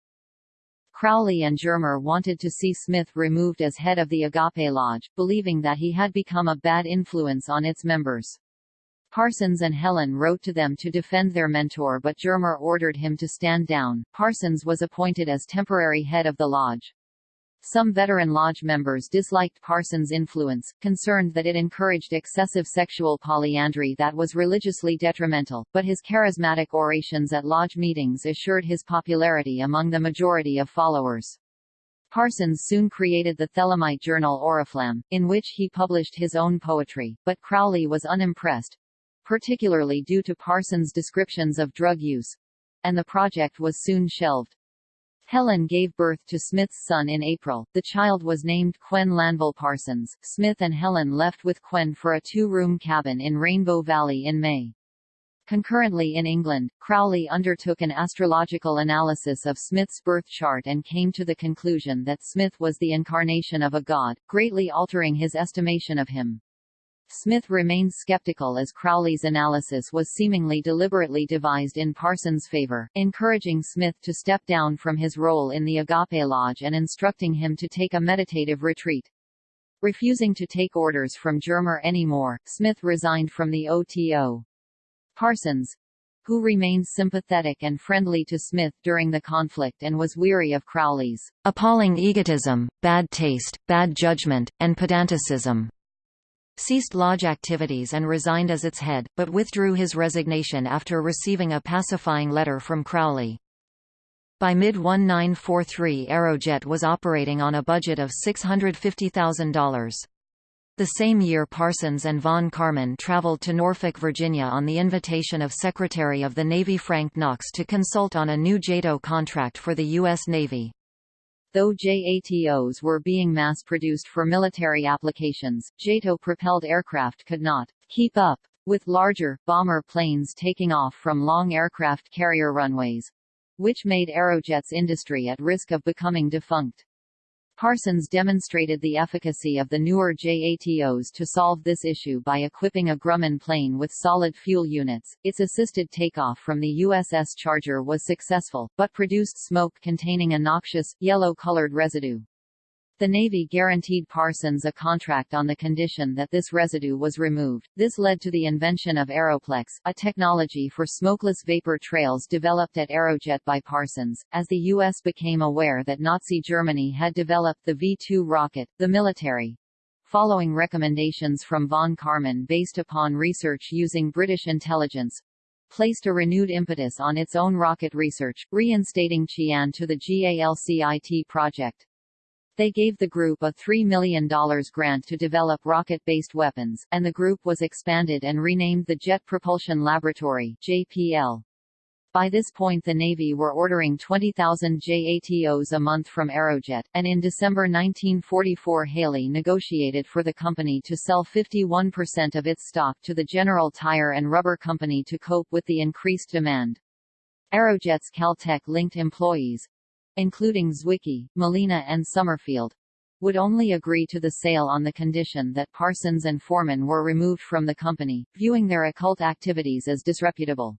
Crowley and Germer wanted to see Smith removed as head of the Agape Lodge, believing that he had become a bad influence on its members. Parsons and Helen wrote to them to defend their mentor but Germer ordered him to stand down. Parsons was appointed as temporary head of the lodge. Some veteran lodge members disliked Parsons' influence, concerned that it encouraged excessive sexual polyandry that was religiously detrimental, but his charismatic orations at lodge meetings assured his popularity among the majority of followers. Parsons soon created the Thelemite journal Oriflamme, in which he published his own poetry, but Crowley was unimpressed, particularly due to Parsons' descriptions of drug use, and the project was soon shelved. Helen gave birth to Smith's son in April. The child was named Kwen Lanval Parsons. Smith and Helen left with Quen for a two-room cabin in Rainbow Valley in May. Concurrently in England, Crowley undertook an astrological analysis of Smith's birth chart and came to the conclusion that Smith was the incarnation of a god, greatly altering his estimation of him. Smith remained skeptical as Crowley's analysis was seemingly deliberately devised in Parsons' favor, encouraging Smith to step down from his role in the Agape Lodge and instructing him to take a meditative retreat. Refusing to take orders from Germer anymore, Smith resigned from the OTO. Parsons, who remained sympathetic and friendly to Smith during the conflict and was weary of Crowley's appalling egotism, bad taste, bad judgment, and pedanticism, ceased lodge activities and resigned as its head, but withdrew his resignation after receiving a pacifying letter from Crowley. By mid-1943 Aerojet was operating on a budget of $650,000. The same year Parsons and von Karman traveled to Norfolk, Virginia on the invitation of Secretary of the Navy Frank Knox to consult on a new JATO contract for the U.S. Navy. Though JATOs were being mass-produced for military applications, JATO-propelled aircraft could not keep up with larger, bomber planes taking off from long aircraft carrier runways, which made Aerojet's industry at risk of becoming defunct. Parsons demonstrated the efficacy of the newer JATOs to solve this issue by equipping a Grumman plane with solid fuel units. Its assisted takeoff from the USS Charger was successful, but produced smoke containing a noxious, yellow-colored residue. The Navy guaranteed Parsons a contract on the condition that this residue was removed. This led to the invention of Aeroplex, a technology for smokeless vapor trails developed at Aerojet by Parsons. As the U.S. became aware that Nazi Germany had developed the V-2 rocket, the military, following recommendations from von Karman based upon research using British intelligence, placed a renewed impetus on its own rocket research, reinstating Qian to the GALCIT project. They gave the group a $3 million grant to develop rocket-based weapons, and the group was expanded and renamed the Jet Propulsion Laboratory JPL. By this point the Navy were ordering 20,000 JATOs a month from Aerojet, and in December 1944 Haley negotiated for the company to sell 51% of its stock to the General Tire and Rubber Company to cope with the increased demand. Aerojet's Caltech-linked employees—including Zwicky, Malina and Summerfield, would only agree to the sale on the condition that Parsons and Forman were removed from the company, viewing their occult activities as disreputable.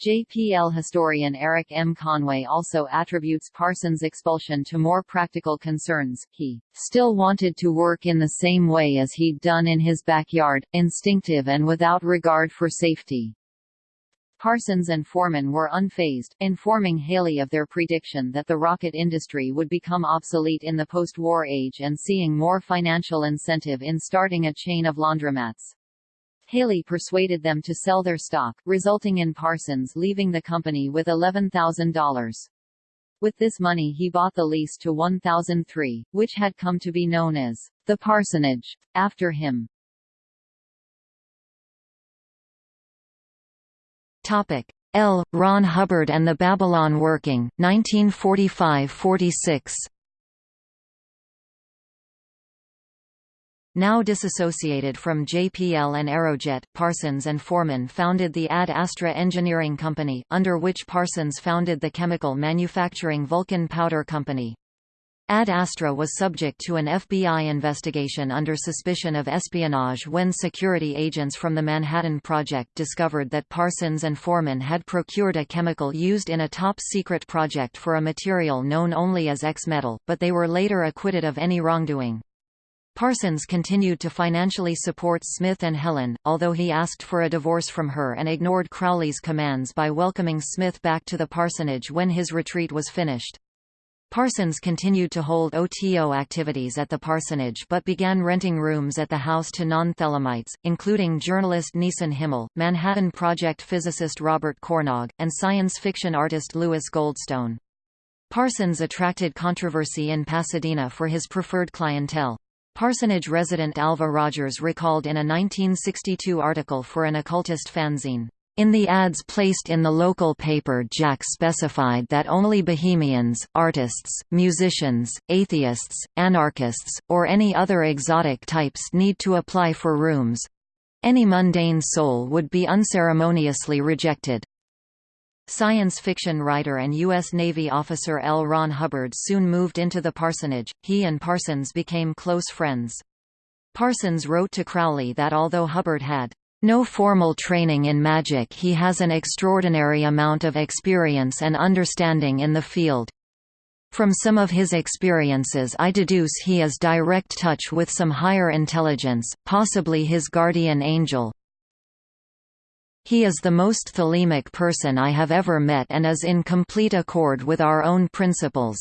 JPL historian Erik M. Conway also attributes Parsons' expulsion to more practical concerns. He still wanted to work in the same way as he'd done in his backyard, instinctive and without regard for safety. Parsons and Forman were unfazed, informing Haley of their prediction that the rocket industry would become obsolete in the post-war age and seeing more financial incentive in starting a chain of laundromats. Haley persuaded them to sell their stock, resulting in Parsons leaving the company with $11,000. With this money he bought the lease to 1003, which had come to be known as the Parsonage, after him. Topic L. Ron Hubbard and the Babylon Working, 1945–46 Now disassociated from JPL and Aerojet, Parsons and Forman founded the Ad Astra Engineering Company, under which Parsons founded the chemical manufacturing Vulcan Powder Company. Ad Astra was subject to an FBI investigation under suspicion of espionage when security agents from the Manhattan Project discovered that Parsons and Forman had procured a chemical used in a top-secret project for a material known only as X-metal, but they were later acquitted of any wrongdoing. Parsons continued to financially support Smith and Helen, although he asked for a divorce from her and ignored Crowley's commands by welcoming Smith back to the parsonage when his retreat was finished. Parsons continued to hold OTO activities at the parsonage but began renting rooms at the house to non-Thelemites, including journalist Nieson Himmel, Manhattan Project physicist Robert Cornog, and science fiction artist Louis Goldstone. Parsons attracted controversy in Pasadena for his preferred clientele. Parsonage resident Alva Rogers recalled in a 1962 article for an occultist fanzine, in the ads placed in the local paper Jack specified that only bohemians, artists, musicians, atheists, anarchists, or any other exotic types need to apply for rooms. Any mundane soul would be unceremoniously rejected. Science fiction writer and U.S. Navy officer L. Ron Hubbard soon moved into the parsonage, he and Parsons became close friends. Parsons wrote to Crowley that although Hubbard had no formal training in magic he has an extraordinary amount of experience and understanding in the field. From some of his experiences I deduce he is direct touch with some higher intelligence, possibly his guardian angel, he is the most thelemic person I have ever met and is in complete accord with our own principles.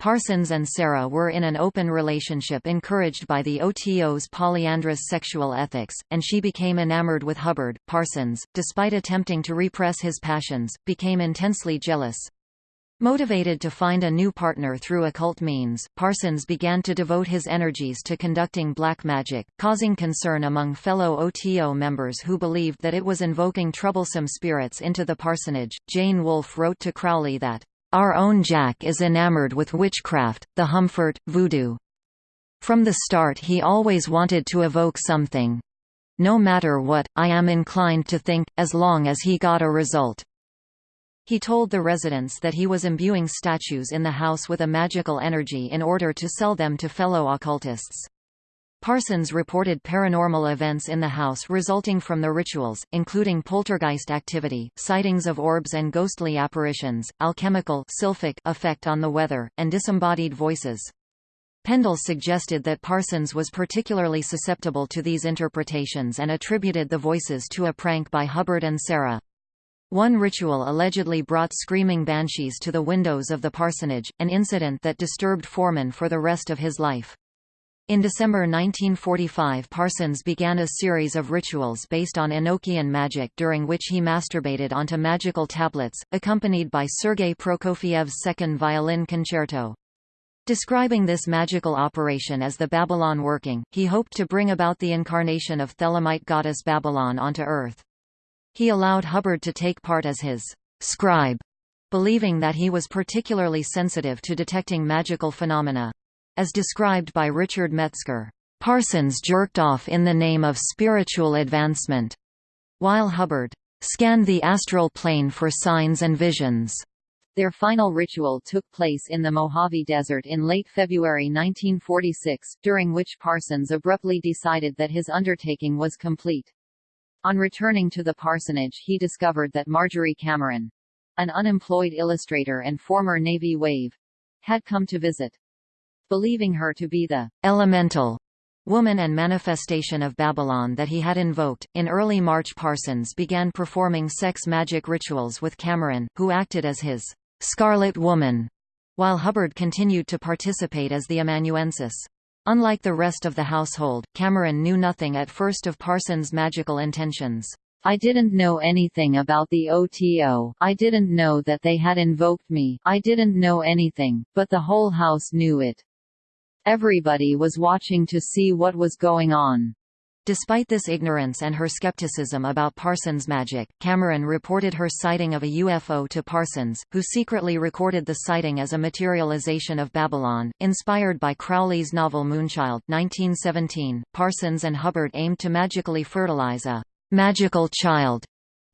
Parsons and Sarah were in an open relationship encouraged by the OTO's polyandrous sexual ethics, and she became enamored with Hubbard. Parsons, despite attempting to repress his passions, became intensely jealous. Motivated to find a new partner through occult means, Parsons began to devote his energies to conducting black magic, causing concern among fellow OTO members who believed that it was invoking troublesome spirits into the parsonage. Jane Wolfe wrote to Crowley that, Our own Jack is enamored with witchcraft, the Humfort, voodoo. From the start he always wanted to evoke something. No matter what, I am inclined to think, as long as he got a result. He told the residents that he was imbuing statues in the house with a magical energy in order to sell them to fellow occultists. Parsons reported paranormal events in the house resulting from the rituals, including poltergeist activity, sightings of orbs and ghostly apparitions, alchemical effect on the weather, and disembodied voices. Pendle suggested that Parsons was particularly susceptible to these interpretations and attributed the voices to a prank by Hubbard and Sarah. One ritual allegedly brought screaming banshees to the windows of the parsonage, an incident that disturbed Forman for the rest of his life. In December 1945 Parsons began a series of rituals based on Enochian magic during which he masturbated onto magical tablets, accompanied by Sergei Prokofiev's second violin concerto. Describing this magical operation as the Babylon working, he hoped to bring about the incarnation of Thelemite goddess Babylon onto Earth. He allowed Hubbard to take part as his scribe, believing that he was particularly sensitive to detecting magical phenomena. As described by Richard Metzger, Parsons jerked off in the name of spiritual advancement, while Hubbard scanned the astral plane for signs and visions. Their final ritual took place in the Mojave Desert in late February 1946, during which Parsons abruptly decided that his undertaking was complete. On returning to the parsonage he discovered that Marjorie Cameron, an unemployed illustrator and former Navy wave, had come to visit believing her to be the elemental woman and manifestation of Babylon that he had invoked. In early March, Parsons began performing sex magic rituals with Cameron, who acted as his Scarlet Woman, while Hubbard continued to participate as the amanuensis. Unlike the rest of the household, Cameron knew nothing at first of Parsons' magical intentions. I didn't know anything about the OTO, I didn't know that they had invoked me, I didn't know anything, but the whole house knew it. Everybody was watching to see what was going on. Despite this ignorance and her skepticism about Parsons' magic, Cameron reported her sighting of a UFO to Parsons, who secretly recorded the sighting as a materialization of Babylon. Inspired by Crowley's novel Moonchild 1917, Parsons and Hubbard aimed to magically fertilize a magical child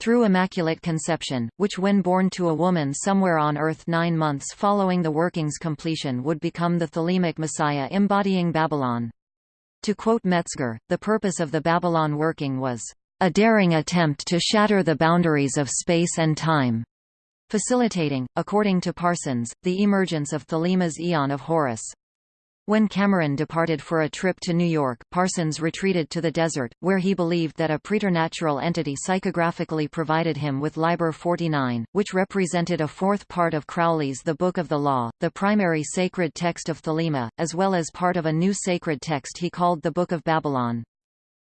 through Immaculate Conception, which when born to a woman somewhere on Earth nine months following the working's completion would become the Thelemic Messiah embodying Babylon. To quote Metzger, the purpose of the Babylon working was, "...a daring attempt to shatter the boundaries of space and time." facilitating, according to Parsons, the emergence of Thelema's Aeon of Horus. When Cameron departed for a trip to New York, Parsons retreated to the desert, where he believed that a preternatural entity psychographically provided him with Liber 49, which represented a fourth part of Crowley's The Book of the Law, the primary sacred text of Thelema, as well as part of a new sacred text he called the Book of Babylon.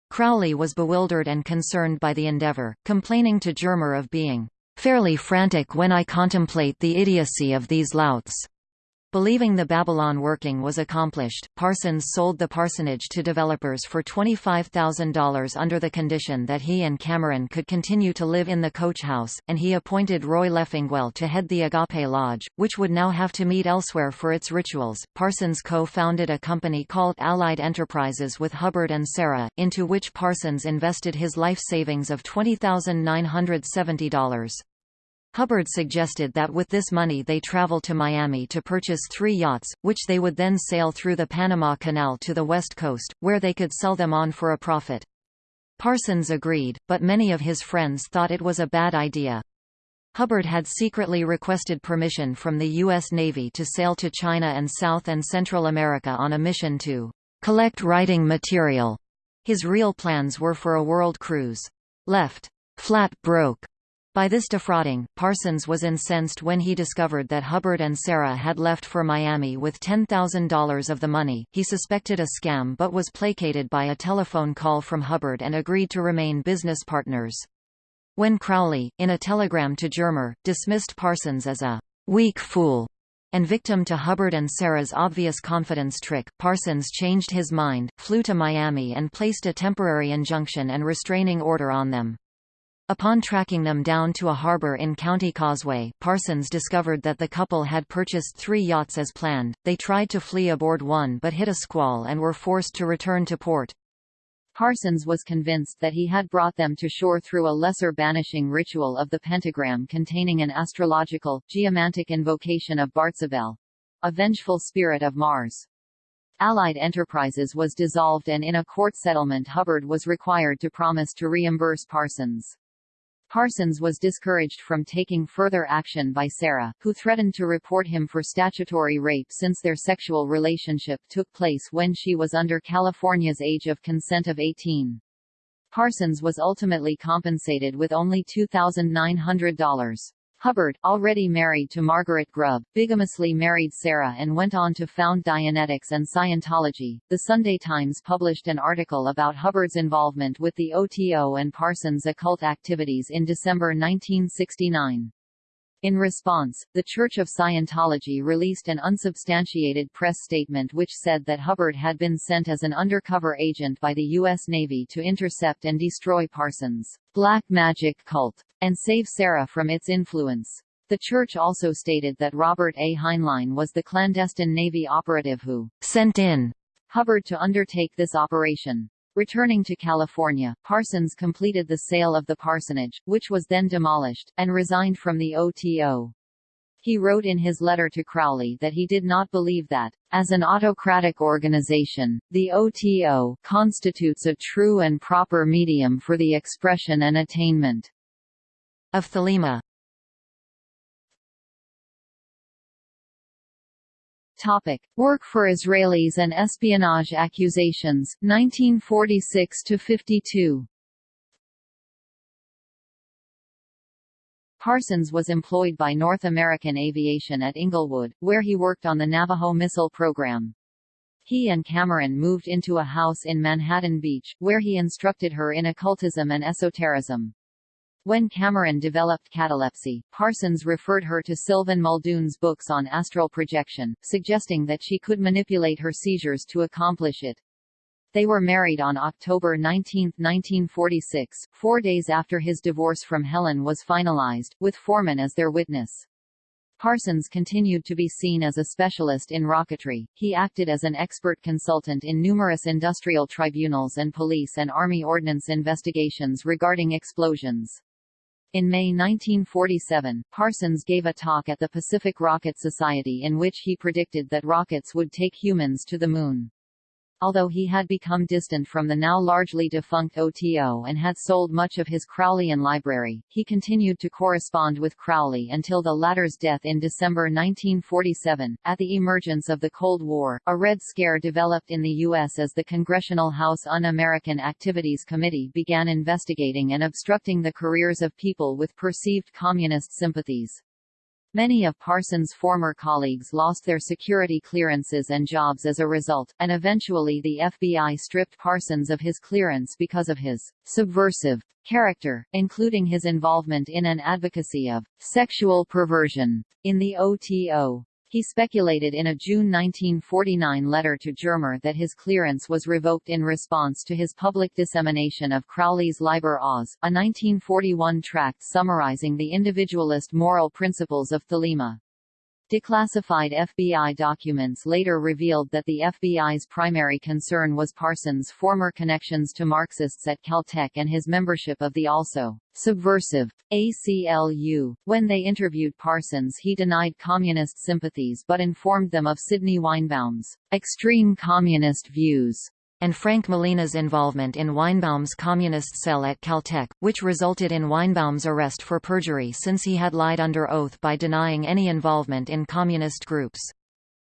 Crowley was bewildered and concerned by the endeavor, complaining to Germer of being fairly frantic when I contemplate the idiocy of these louts. Believing the Babylon working was accomplished, Parsons sold the parsonage to developers for $25,000 under the condition that he and Cameron could continue to live in the coach house, and he appointed Roy Leffingwell to head the Agape Lodge, which would now have to meet elsewhere for its rituals. Parsons co-founded a company called Allied Enterprises with Hubbard and Sarah, into which Parsons invested his life savings of $20,970. Hubbard suggested that with this money they travel to Miami to purchase three yachts, which they would then sail through the Panama Canal to the west coast, where they could sell them on for a profit. Parsons agreed, but many of his friends thought it was a bad idea. Hubbard had secretly requested permission from the U.S. Navy to sail to China and South and Central America on a mission to collect writing material. His real plans were for a world cruise. Left flat broke by this defrauding, Parsons was incensed when he discovered that Hubbard and Sarah had left for Miami with $10,000 of the money. He suspected a scam but was placated by a telephone call from Hubbard and agreed to remain business partners. When Crowley, in a telegram to Germer, dismissed Parsons as a weak fool and victim to Hubbard and Sarah's obvious confidence trick, Parsons changed his mind, flew to Miami and placed a temporary injunction and restraining order on them. Upon tracking them down to a harbor in County Causeway, Parsons discovered that the couple had purchased three yachts as planned. They tried to flee aboard one but hit a squall and were forced to return to port. Parsons was convinced that he had brought them to shore through a lesser banishing ritual of the pentagram containing an astrological, geomantic invocation of Bartzabel, a vengeful spirit of Mars. Allied Enterprises was dissolved and in a court settlement Hubbard was required to promise to reimburse Parsons. Parsons was discouraged from taking further action by Sarah, who threatened to report him for statutory rape since their sexual relationship took place when she was under California's age of consent of 18. Parsons was ultimately compensated with only $2,900. Hubbard, already married to Margaret Grubb, bigamously married Sarah and went on to found Dianetics and Scientology. The Sunday Times published an article about Hubbard's involvement with the OTO and Parsons' occult activities in December 1969. In response, the Church of Scientology released an unsubstantiated press statement which said that Hubbard had been sent as an undercover agent by the U.S. Navy to intercept and destroy Parsons' black magic cult, and save Sarah from its influence. The church also stated that Robert A. Heinlein was the clandestine Navy operative who sent in Hubbard to undertake this operation. Returning to California, Parsons completed the sale of the parsonage, which was then demolished, and resigned from the OTO. He wrote in his letter to Crowley that he did not believe that, as an autocratic organization, the OTO constitutes a true and proper medium for the expression and attainment of thelema. Topic: Work for Israelis and espionage accusations 1946 to 52. Parsons was employed by North American Aviation at Inglewood, where he worked on the Navajo missile program. He and Cameron moved into a house in Manhattan Beach, where he instructed her in occultism and esotericism. When Cameron developed catalepsy, Parsons referred her to Sylvan Muldoon's books on astral projection, suggesting that she could manipulate her seizures to accomplish it. They were married on October 19, 1946, four days after his divorce from Helen was finalized, with Forman as their witness. Parsons continued to be seen as a specialist in rocketry. He acted as an expert consultant in numerous industrial tribunals and police and Army ordnance investigations regarding explosions. In May 1947, Parsons gave a talk at the Pacific Rocket Society in which he predicted that rockets would take humans to the Moon. Although he had become distant from the now largely defunct OTO and had sold much of his Crowleyan library, he continued to correspond with Crowley until the latter's death in December 1947. At the emergence of the Cold War, a Red Scare developed in the U.S. as the Congressional House Un-American Activities Committee began investigating and obstructing the careers of people with perceived communist sympathies. Many of Parsons' former colleagues lost their security clearances and jobs as a result, and eventually the FBI stripped Parsons of his clearance because of his subversive character, including his involvement in an advocacy of sexual perversion in the OTO. He speculated in a June 1949 letter to Germer that his clearance was revoked in response to his public dissemination of Crowley's Liber Oz, a 1941 tract summarizing the individualist moral principles of Thelema. Declassified FBI documents later revealed that the FBI's primary concern was Parsons' former connections to Marxists at Caltech and his membership of the also subversive ACLU. When they interviewed Parsons he denied communist sympathies but informed them of Sidney Weinbaum's extreme communist views and Frank Malina's involvement in Weinbaum's communist cell at Caltech, which resulted in Weinbaum's arrest for perjury since he had lied under oath by denying any involvement in communist groups.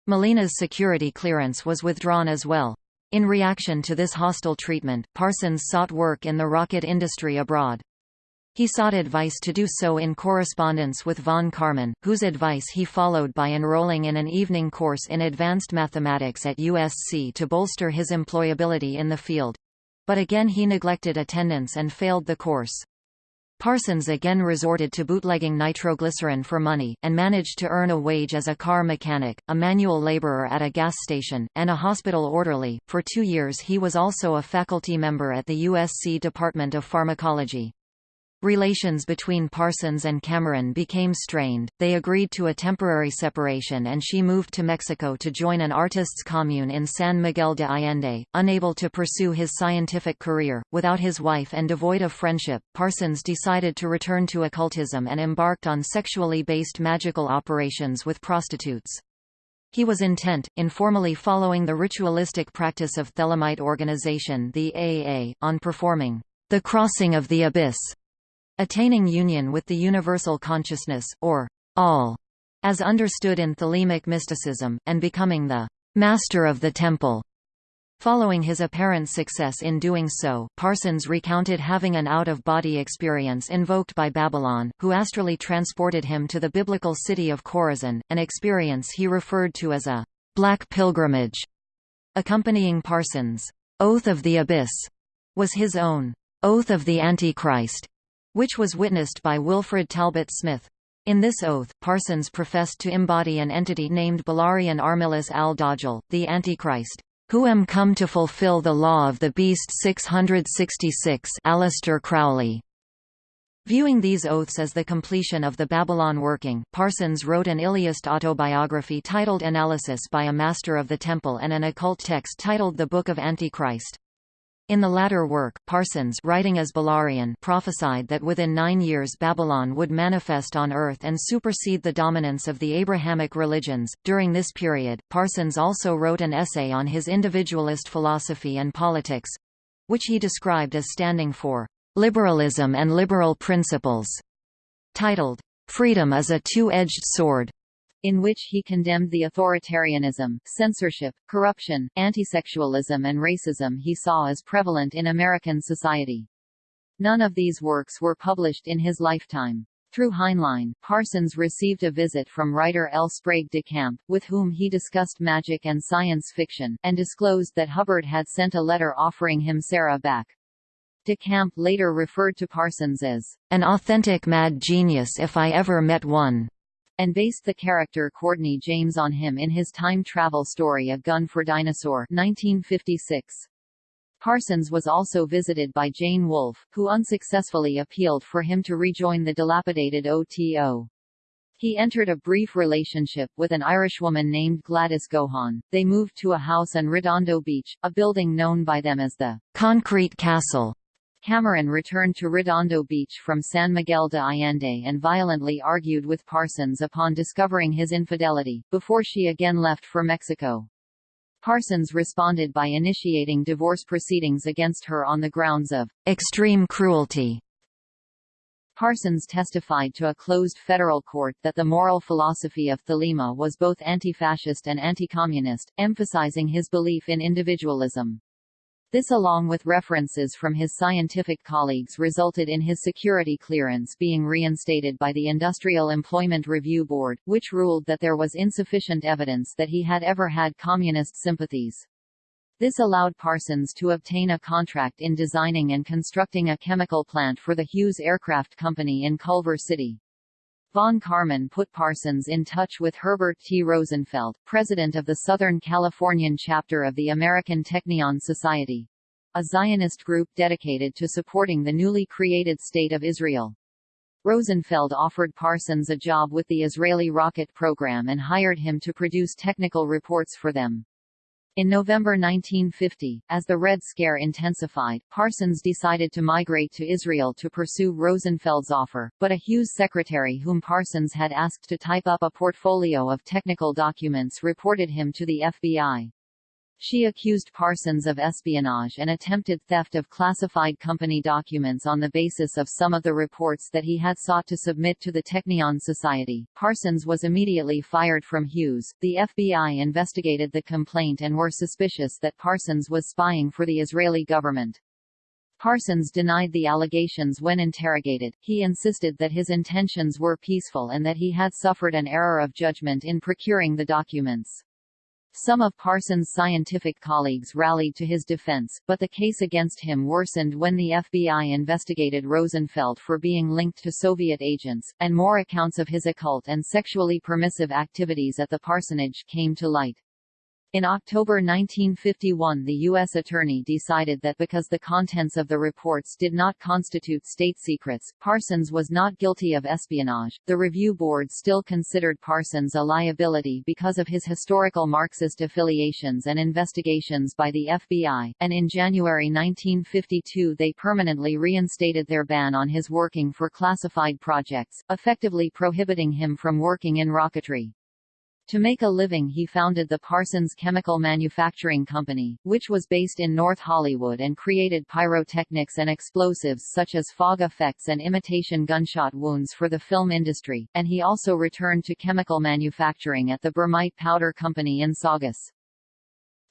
Molina's security clearance was withdrawn as well. In reaction to this hostile treatment, Parsons sought work in the rocket industry abroad. He sought advice to do so in correspondence with von Karman, whose advice he followed by enrolling in an evening course in advanced mathematics at USC to bolster his employability in the field. But again he neglected attendance and failed the course. Parsons again resorted to bootlegging nitroglycerin for money, and managed to earn a wage as a car mechanic, a manual laborer at a gas station, and a hospital orderly. For two years he was also a faculty member at the USC Department of Pharmacology. Relations between Parsons and Cameron became strained, they agreed to a temporary separation and she moved to Mexico to join an artists' commune in San Miguel de Allende. Unable to pursue his scientific career, without his wife and devoid of friendship, Parsons decided to return to occultism and embarked on sexually based magical operations with prostitutes. He was intent, in formally following the ritualistic practice of Thelemite organization the AA, on performing the crossing of the abyss Attaining union with the universal consciousness, or all, as understood in Thelemic mysticism, and becoming the master of the temple. Following his apparent success in doing so, Parsons recounted having an out-of-body experience invoked by Babylon, who astrally transported him to the biblical city of Chorazin, an experience he referred to as a «black pilgrimage». Accompanying Parsons' «Oath of the Abyss» was his own «Oath of the Antichrist», which was witnessed by Wilfred Talbot Smith. In this oath, Parsons professed to embody an entity named Belarion Armiluss al-Dajjal, the Antichrist who am come to fulfill the law of the beast 666 Aleister Crowley. Viewing these oaths as the completion of the Babylon working, Parsons wrote an Iliast autobiography titled Analysis by a Master of the Temple and an occult text titled The Book of Antichrist. In the latter work, Parsons writing as Belarion prophesied that within nine years Babylon would manifest on earth and supersede the dominance of the Abrahamic religions. During this period, Parsons also wrote an essay on his individualist philosophy and politics which he described as standing for liberalism and liberal principles, titled, Freedom is a Two-Edged Sword in which he condemned the authoritarianism, censorship, corruption, antisexualism and racism he saw as prevalent in American society. None of these works were published in his lifetime. Through Heinlein, Parsons received a visit from writer L. Sprague de Camp, with whom he discussed magic and science fiction, and disclosed that Hubbard had sent a letter offering him Sarah back. De Camp later referred to Parsons as an authentic mad genius if I ever met one and based the character Courtney James on him in his time travel story A Gun for Dinosaur 1956. Parsons was also visited by Jane Wolfe, who unsuccessfully appealed for him to rejoin the dilapidated OTO. He entered a brief relationship with an Irishwoman named Gladys Gohan. They moved to a house in Redondo Beach, a building known by them as the Concrete Castle. Cameron returned to Redondo Beach from San Miguel de Allende and violently argued with Parsons upon discovering his infidelity, before she again left for Mexico. Parsons responded by initiating divorce proceedings against her on the grounds of extreme cruelty. Parsons testified to a closed federal court that the moral philosophy of Thelema was both anti-fascist and anti-communist, emphasizing his belief in individualism. This along with references from his scientific colleagues resulted in his security clearance being reinstated by the Industrial Employment Review Board, which ruled that there was insufficient evidence that he had ever had communist sympathies. This allowed Parsons to obtain a contract in designing and constructing a chemical plant for the Hughes Aircraft Company in Culver City. Von Karman put Parsons in touch with Herbert T. Rosenfeld, president of the Southern Californian chapter of the American Technion Society, a Zionist group dedicated to supporting the newly created State of Israel. Rosenfeld offered Parsons a job with the Israeli rocket program and hired him to produce technical reports for them. In November 1950, as the Red Scare intensified, Parsons decided to migrate to Israel to pursue Rosenfeld's offer, but a Hughes secretary whom Parsons had asked to type up a portfolio of technical documents reported him to the FBI. She accused Parsons of espionage and attempted theft of classified company documents on the basis of some of the reports that he had sought to submit to the Technion Society. Parsons was immediately fired from Hughes. The FBI investigated the complaint and were suspicious that Parsons was spying for the Israeli government. Parsons denied the allegations when interrogated. He insisted that his intentions were peaceful and that he had suffered an error of judgment in procuring the documents. Some of Parsons' scientific colleagues rallied to his defense, but the case against him worsened when the FBI investigated Rosenfeld for being linked to Soviet agents, and more accounts of his occult and sexually permissive activities at the parsonage came to light. In October 1951 the U.S. Attorney decided that because the contents of the reports did not constitute state secrets, Parsons was not guilty of espionage. The review board still considered Parsons a liability because of his historical Marxist affiliations and investigations by the FBI, and in January 1952 they permanently reinstated their ban on his working for classified projects, effectively prohibiting him from working in rocketry. To make a living he founded the Parsons Chemical Manufacturing Company, which was based in North Hollywood and created pyrotechnics and explosives such as fog effects and imitation gunshot wounds for the film industry, and he also returned to chemical manufacturing at the Bermite Powder Company in Saugus.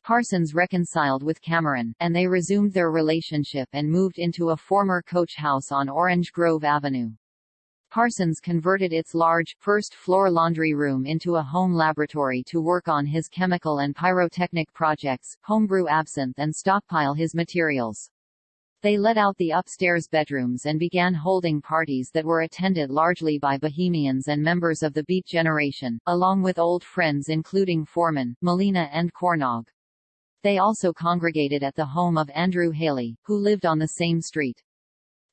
Parsons reconciled with Cameron, and they resumed their relationship and moved into a former coach house on Orange Grove Avenue. Parsons converted its large, first-floor laundry room into a home laboratory to work on his chemical and pyrotechnic projects, homebrew absinthe and stockpile his materials. They let out the upstairs bedrooms and began holding parties that were attended largely by bohemians and members of the Beat Generation, along with old friends including Forman, Malina and Cornog. They also congregated at the home of Andrew Haley, who lived on the same street.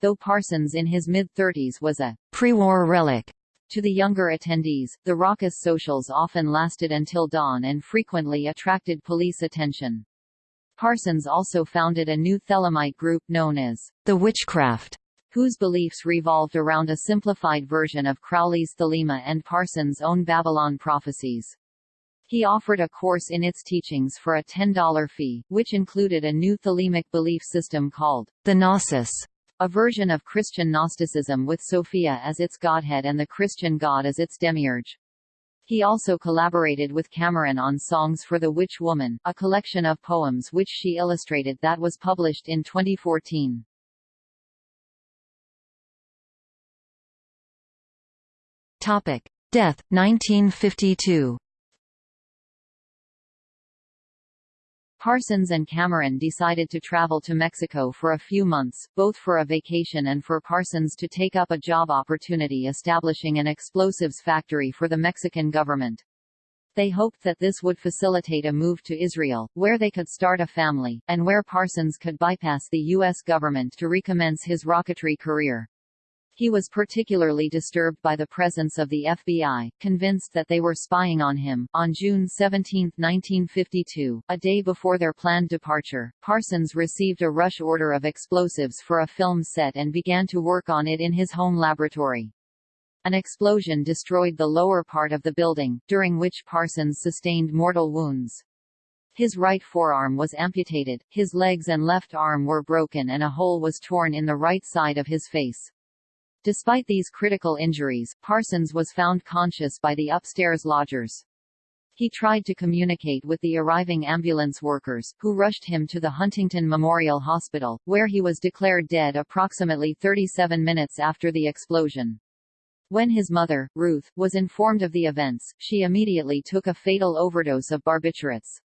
Though Parsons in his mid-thirties was a pre-war relic to the younger attendees, the raucous socials often lasted until dawn and frequently attracted police attention. Parsons also founded a new Thelemite group known as the Witchcraft, whose beliefs revolved around a simplified version of Crowley's Thelema and Parsons' own Babylon prophecies. He offered a course in its teachings for a $10 fee, which included a new Thelemic belief system called the Gnosis, a version of Christian Gnosticism with Sophia as its godhead and the Christian god as its demiurge. He also collaborated with Cameron on Songs for the Witch Woman, a collection of poems which she illustrated that was published in 2014. Topic: Death 1952. Parsons and Cameron decided to travel to Mexico for a few months, both for a vacation and for Parsons to take up a job opportunity establishing an explosives factory for the Mexican government. They hoped that this would facilitate a move to Israel, where they could start a family, and where Parsons could bypass the U.S. government to recommence his rocketry career. He was particularly disturbed by the presence of the FBI, convinced that they were spying on him. On June 17, 1952, a day before their planned departure, Parsons received a rush order of explosives for a film set and began to work on it in his home laboratory. An explosion destroyed the lower part of the building, during which Parsons sustained mortal wounds. His right forearm was amputated, his legs and left arm were broken and a hole was torn in the right side of his face. Despite these critical injuries, Parsons was found conscious by the upstairs lodgers. He tried to communicate with the arriving ambulance workers, who rushed him to the Huntington Memorial Hospital, where he was declared dead approximately 37 minutes after the explosion. When his mother, Ruth, was informed of the events, she immediately took a fatal overdose of barbiturates.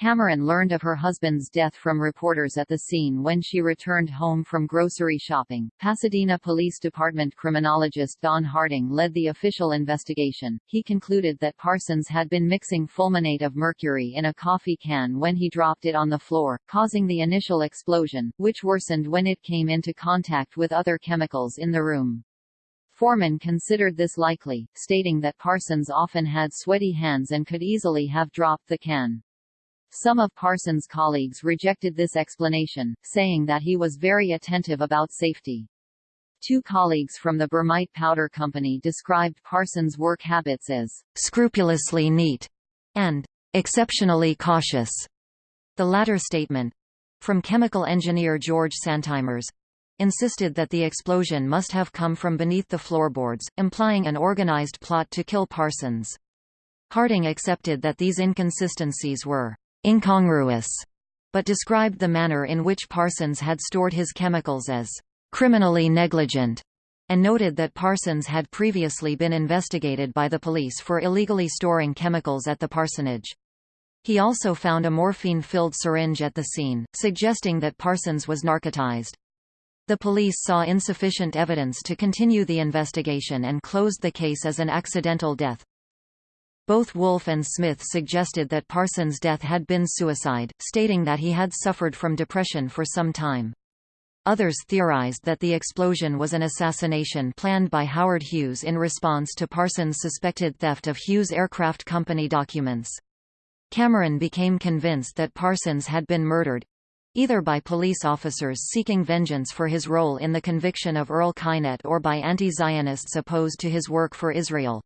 Cameron learned of her husband's death from reporters at the scene when she returned home from grocery shopping. Pasadena Police Department criminologist Don Harding led the official investigation. He concluded that Parsons had been mixing fulminate of mercury in a coffee can when he dropped it on the floor, causing the initial explosion, which worsened when it came into contact with other chemicals in the room. Forman considered this likely, stating that Parsons often had sweaty hands and could easily have dropped the can. Some of Parsons' colleagues rejected this explanation, saying that he was very attentive about safety. Two colleagues from the Bermite Powder Company described Parsons' work habits as scrupulously neat and exceptionally cautious. The latter statement, from chemical engineer George Santmyers, insisted that the explosion must have come from beneath the floorboards, implying an organized plot to kill Parsons. Harding accepted that these inconsistencies were incongruous, but described the manner in which Parsons had stored his chemicals as criminally negligent, and noted that Parsons had previously been investigated by the police for illegally storing chemicals at the parsonage. He also found a morphine-filled syringe at the scene, suggesting that Parsons was narcotized. The police saw insufficient evidence to continue the investigation and closed the case as an accidental death. Both Wolfe and Smith suggested that Parsons' death had been suicide, stating that he had suffered from depression for some time. Others theorized that the explosion was an assassination planned by Howard Hughes in response to Parsons' suspected theft of Hughes Aircraft Company documents. Cameron became convinced that Parsons had been murdered, either by police officers seeking vengeance for his role in the conviction of Earl Kynette or by anti-Zionists opposed to his work for Israel.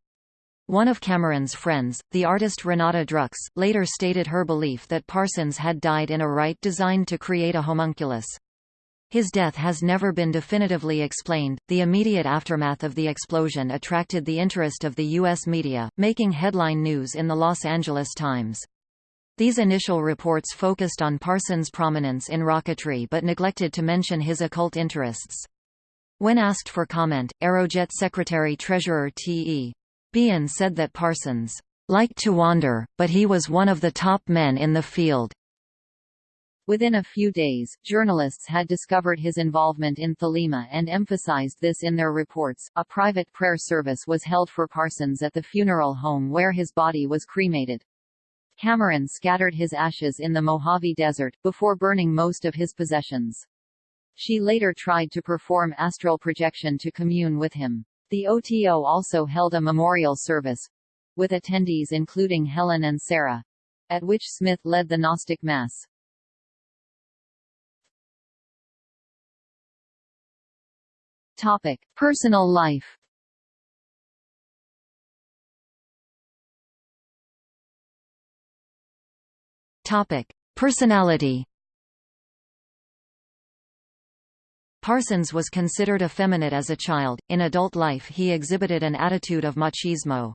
One of Cameron's friends, the artist Renate Druks, later stated her belief that Parsons had died in a rite designed to create a homunculus. His death has never been definitively explained. The immediate aftermath of the explosion attracted the interest of the U.S. media, making headline news in the Los Angeles Times. These initial reports focused on Parsons' prominence in rocketry but neglected to mention his occult interests. When asked for comment, Aerojet Secretary-Treasurer T.E. Bean said that Parsons liked to wander, but he was one of the top men in the field. Within a few days, journalists had discovered his involvement in Thelema and emphasized this in their reports. A private prayer service was held for Parsons at the funeral home where his body was cremated. Cameron scattered his ashes in the Mojave Desert, before burning most of his possessions. She later tried to perform astral projection to commune with him. The OTO also held a memorial service, with attendees including Helen and Sarah, at which Smith led the Gnostic Mass. Topic: Personal life. Topic: Personality. Parsons was considered effeminate as a child. In adult life, he exhibited an attitude of machismo.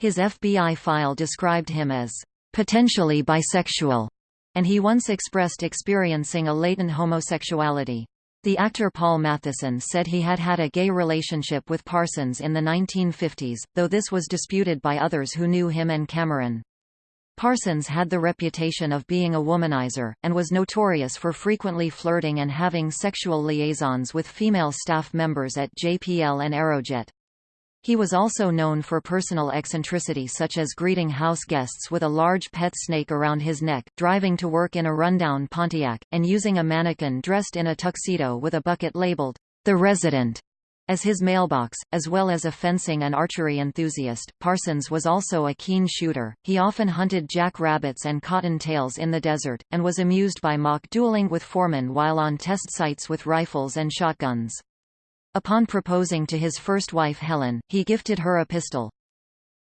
His FBI file described him as potentially bisexual, and he once expressed experiencing a latent homosexuality. The actor Paul Mathison said he had had a gay relationship with Parsons in the 1950s, though this was disputed by others who knew him and Cameron. Parsons had the reputation of being a womanizer, and was notorious for frequently flirting and having sexual liaisons with female staff members at JPL and Aerojet. He was also known for personal eccentricity such as greeting house guests with a large pet snake around his neck, driving to work in a rundown Pontiac, and using a mannequin dressed in a tuxedo with a bucket labeled, The Resident, as his mailbox, as well as a fencing and archery enthusiast, Parsons was also a keen shooter. He often hunted jack-rabbits and cottontails in the desert, and was amused by mock dueling with Forman while on test sites with rifles and shotguns. Upon proposing to his first wife Helen, he gifted her a pistol.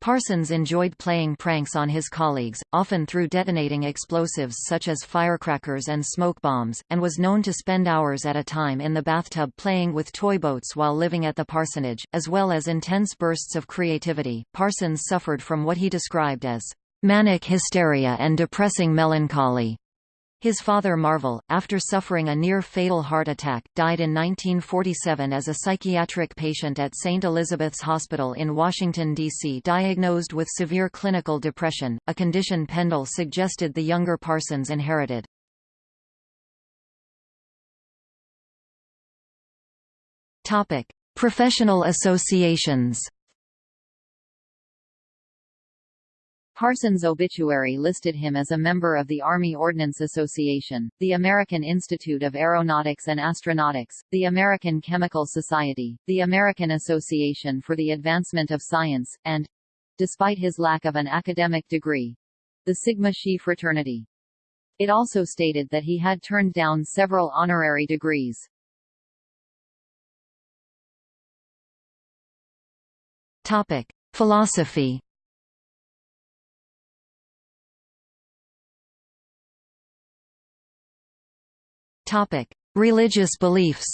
Parsons enjoyed playing pranks on his colleagues, often through detonating explosives such as firecrackers and smoke bombs, and was known to spend hours at a time in the bathtub playing with toy boats while living at the parsonage, as well as intense bursts of creativity. Parsons suffered from what he described as manic hysteria and depressing melancholy. His father Marvel, after suffering a near-fatal heart attack, died in 1947 as a psychiatric patient at St. Elizabeth's Hospital in Washington, D.C. diagnosed with severe clinical depression, a condition Pendle suggested the younger Parsons inherited. Professional associations Parsons' obituary listed him as a member of the Army Ordnance Association, the American Institute of Aeronautics and Astronautics, the American Chemical Society, the American Association for the Advancement of Science, and—despite his lack of an academic degree—the Sigma Xi fraternity. It also stated that he had turned down several honorary degrees. Topic: Philosophy Topic: Religious beliefs.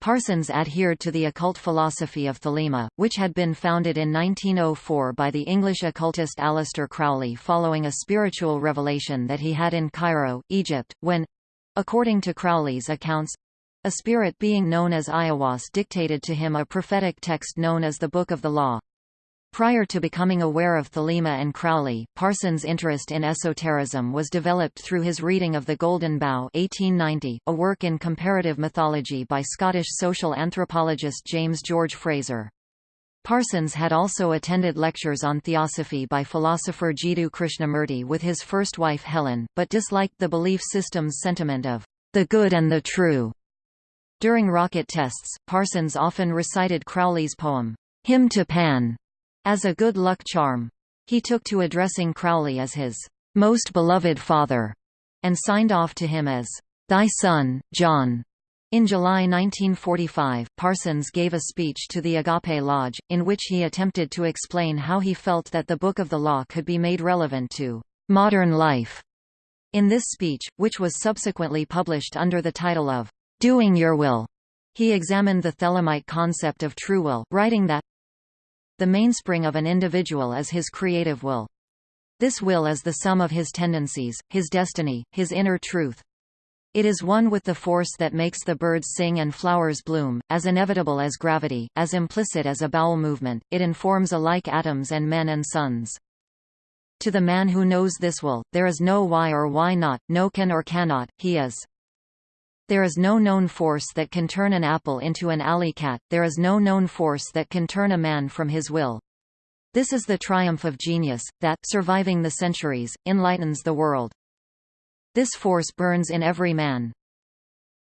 Parsons adhered to the occult philosophy of Thelema, which had been founded in 1904 by the English occultist Aleister Crowley following a spiritual revelation that he had in Cairo, Egypt, when—according to Crowley's accounts—a spirit being known as Aiwass dictated to him a prophetic text known as the Book of the Law. Prior to becoming aware of Thelema and Crowley, Parsons' interest in esotericism was developed through his reading of The Golden Bough 1890, a work in comparative mythology by Scottish social anthropologist James George Frazer. Parsons had also attended lectures on theosophy by philosopher Jiddu Krishnamurti with his first wife Helen, but disliked the belief system's sentiment of the good and the true. During rocket tests, Parsons often recited Crowley's poem, Hymn to Pan, as a good luck charm. He took to addressing Crowley as his most beloved father, and signed off to him as thy son, John. In July 1945, Parsons gave a speech to the Agape Lodge, in which he attempted to explain how he felt that the Book of the Law could be made relevant to modern life. In this speech, which was subsequently published under the title of Doing Your Will, he examined the Thelemite concept of true will, writing that The mainspring of an individual is his creative will. This will is the sum of his tendencies, his destiny, his inner truth. It is one with the force that makes the birds sing and flowers bloom, as inevitable as gravity, as implicit as a bowel movement, it informs alike atoms and men and suns. To the man who knows this will, there is no why or why not, no can or cannot, he is. There is no known force that can turn an apple into an alley cat, there is no known force that can turn a man from his will. This is the triumph of genius, that, surviving the centuries, enlightens the world. This force burns in every man.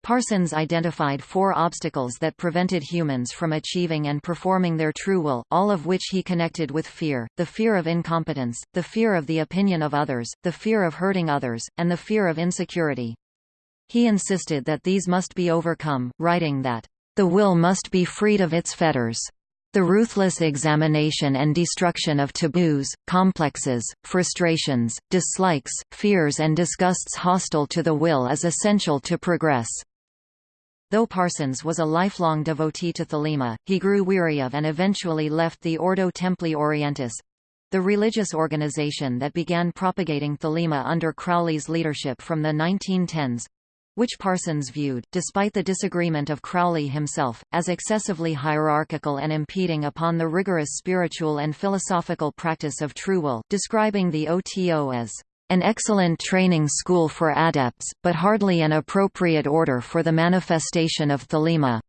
Parsons identified four obstacles that prevented humans from achieving and performing their true will, all of which he connected with fear, the fear of incompetence, the fear of the opinion of others, the fear of hurting others, and the fear of insecurity. He insisted that these must be overcome, writing that, "...the will must be freed of its fetters." The ruthless examination and destruction of taboos, complexes, frustrations, dislikes, fears and disgusts hostile to the will is essential to progress. Though Parsons was a lifelong devotee to Thelema, he grew weary of and eventually left the Ordo Templi Orientis—the religious organization that began propagating Thelema under Crowley's leadership from the 1910s, which Parsons viewed, despite the disagreement of Crowley himself, as excessively hierarchical and impeding upon the rigorous spiritual and philosophical practice of true will, describing the OTO as an excellent training school for adepts, but hardly an appropriate order for the manifestation of Thelema.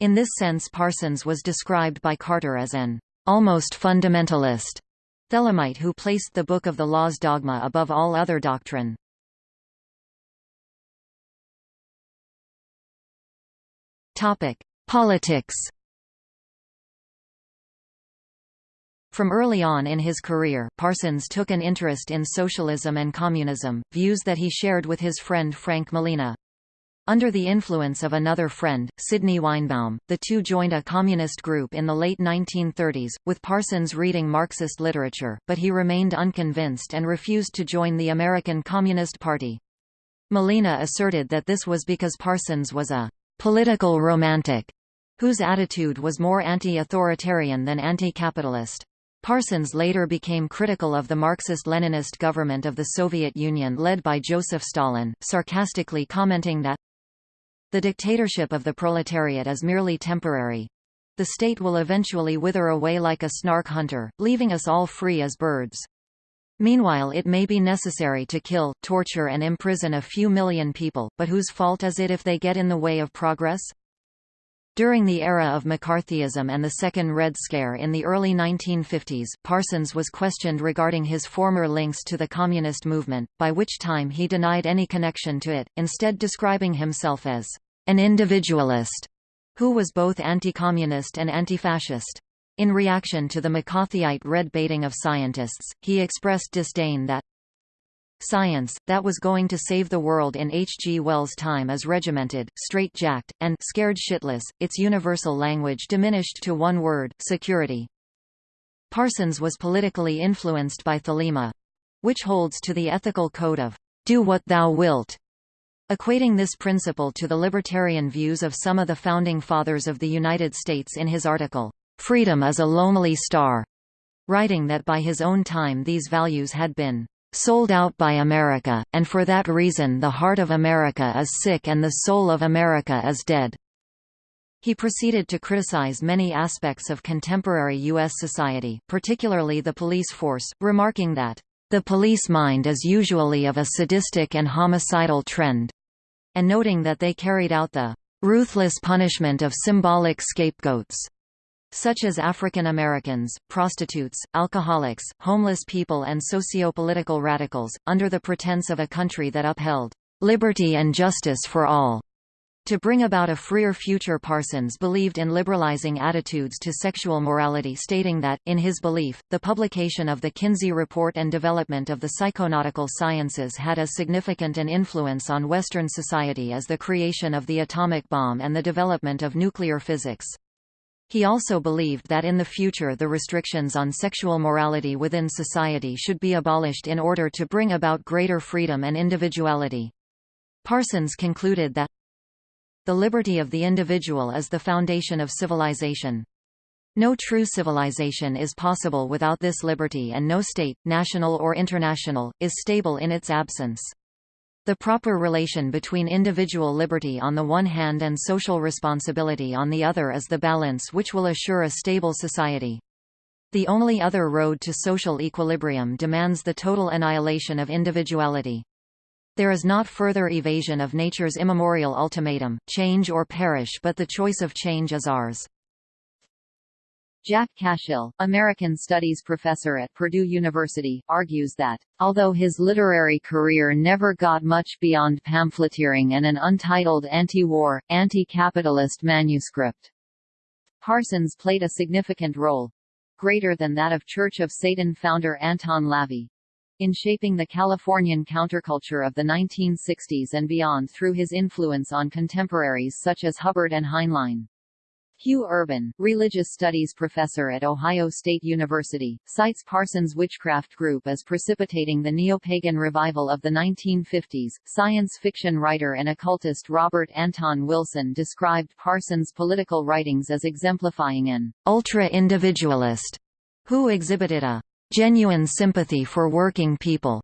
In this sense Parsons was described by Carter as an almost fundamentalist Thelemite who placed the Book of the Law's dogma above all other doctrine. Politics. From early on in his career, Parsons took an interest in socialism and communism, views that he shared with his friend Frank Malina. Under the influence of another friend, Sidney Weinbaum, the two joined a communist group in the late 1930s, with Parsons reading Marxist literature, but he remained unconvinced and refused to join the American Communist Party. Malina asserted that this was because Parsons was a political romantic, whose attitude was more anti-authoritarian than anti-capitalist. Parsons later became critical of the Marxist-Leninist government of the Soviet Union led by Joseph Stalin, sarcastically commenting that the dictatorship of the proletariat is merely temporary. The state will eventually wither away like a snark hunter, leaving us all free as birds. Meanwhile it may be necessary to kill, torture and imprison a few million people, but whose fault is it if they get in the way of progress? During the era of McCarthyism and the Second Red Scare in the early 1950s, Parsons was questioned regarding his former links to the communist movement, by which time he denied any connection to it, instead describing himself as an individualist who was both anti-communist and anti-fascist. In reaction to the McCarthyite red baiting of scientists, he expressed disdain that science, that was going to save the world in H. G. Wells' time is regimented, straight-jacked, and scared shitless, its universal language diminished to one word, security. Parsons was politically influenced by Thelema which holds to the ethical code of do what thou wilt, equating this principle to the libertarian views of some of the founding fathers of the United States in his article, Freedom is a lonely star, writing that by his own time these values had been sold out by America, and for that reason the heart of America is sick and the soul of America is dead. He proceeded to criticize many aspects of contemporary U.S. society, particularly the police force, remarking that, "...the police mind is usually of a sadistic and homicidal trend," and noting that they carried out the "...ruthless punishment of symbolic scapegoats." Such as African Americans, prostitutes, alcoholics, homeless people and socio-political radicals, under the pretense of a country that upheld liberty and justice for all. To bring about a freer future Parsons believed in liberalizing attitudes to sexual morality stating that, in his belief, the publication of the Kinsey Report and development of the psychonautical sciences had as significant an influence on Western society as the creation of the atomic bomb and the development of nuclear physics. He also believed that in the future the restrictions on sexual morality within society should be abolished in order to bring about greater freedom and individuality. Parsons concluded that the liberty of the individual is the foundation of civilization. No true civilization is possible without this liberty and no state, national or international, is stable in its absence. The proper relation between individual liberty on the one hand and social responsibility on the other is the balance which will assure a stable society. The only other road to social equilibrium demands the total annihilation of individuality. There is not further evasion of nature's immemorial ultimatum, change or perish but the choice of change is ours. Jack Cashill, American Studies professor at Purdue University, argues that, although his literary career never got much beyond pamphleteering and an untitled anti-war, anti-capitalist manuscript, Parsons played a significant role—greater than that of Church of Satan founder Anton LaVey, in shaping the Californian counterculture of the 1960s and beyond through his influence on contemporaries such as Hubbard and Heinlein. Hugh Urban, religious studies professor at Ohio State University, cites Parsons' witchcraft group as precipitating the neo-pagan revival of the 1950s. Science fiction writer and occultist Robert Anton Wilson described Parsons' political writings as exemplifying an ultra-individualist who exhibited a genuine sympathy for working people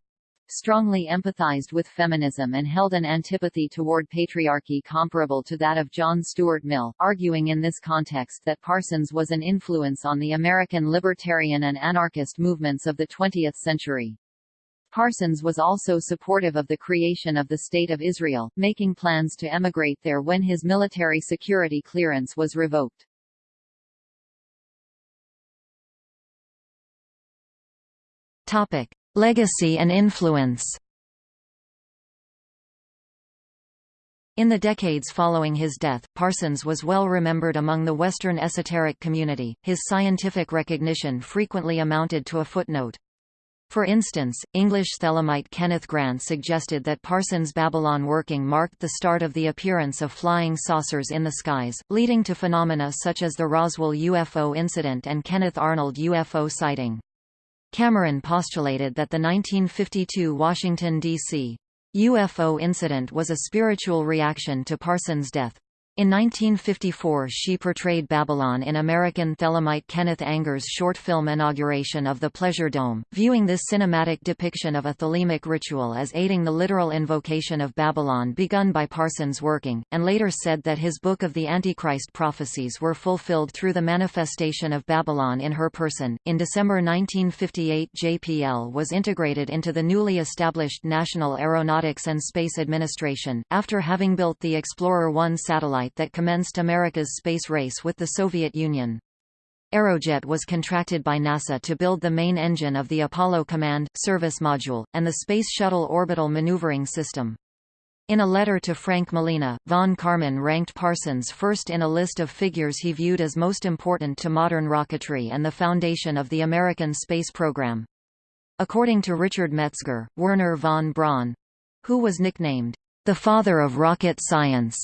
strongly empathized with feminism and held an antipathy toward patriarchy comparable to that of John Stuart Mill, arguing in this context that Parsons was an influence on the American libertarian and anarchist movements of the 20th century. Parsons was also supportive of the creation of the State of Israel, making plans to emigrate there when his military security clearance was revoked. Topic: Legacy and influence In the decades following his death, Parsons was well remembered among the Western esoteric community, his scientific recognition frequently amounted to a footnote. For instance, English Thelemite Kenneth Grant suggested that Parsons' Babylon working marked the start of the appearance of flying saucers in the skies, leading to phenomena such as the Roswell UFO incident and Kenneth Arnold UFO sighting. Cameron postulated that the 1952 Washington, D.C. UFO incident was a spiritual reaction to Parsons' death. In 1954 she portrayed Babylon in American Thelemite Kenneth Anger's short film Inauguration of the Pleasure Dome, viewing this cinematic depiction of a thelemic ritual as aiding the literal invocation of Babylon begun by Parsons' working, and later said that his Book of the Antichrist prophecies were fulfilled through the manifestation of Babylon in her person. In December 1958 JPL was integrated into the newly established National Aeronautics and Space Administration, after having built the Explorer 1 satellite satellite that commenced America's space race with the Soviet Union. Aerojet was contracted by NASA to build the main engine of the Apollo Command, Service Module, and the Space Shuttle Orbital Maneuvering System. In a letter to Frank Malina, von Karman ranked Parsons first in a list of figures he viewed as most important to modern rocketry and the foundation of the American space program. According to Richard Metzger, Wernher von Braun—who was nicknamed, the father of rocket science,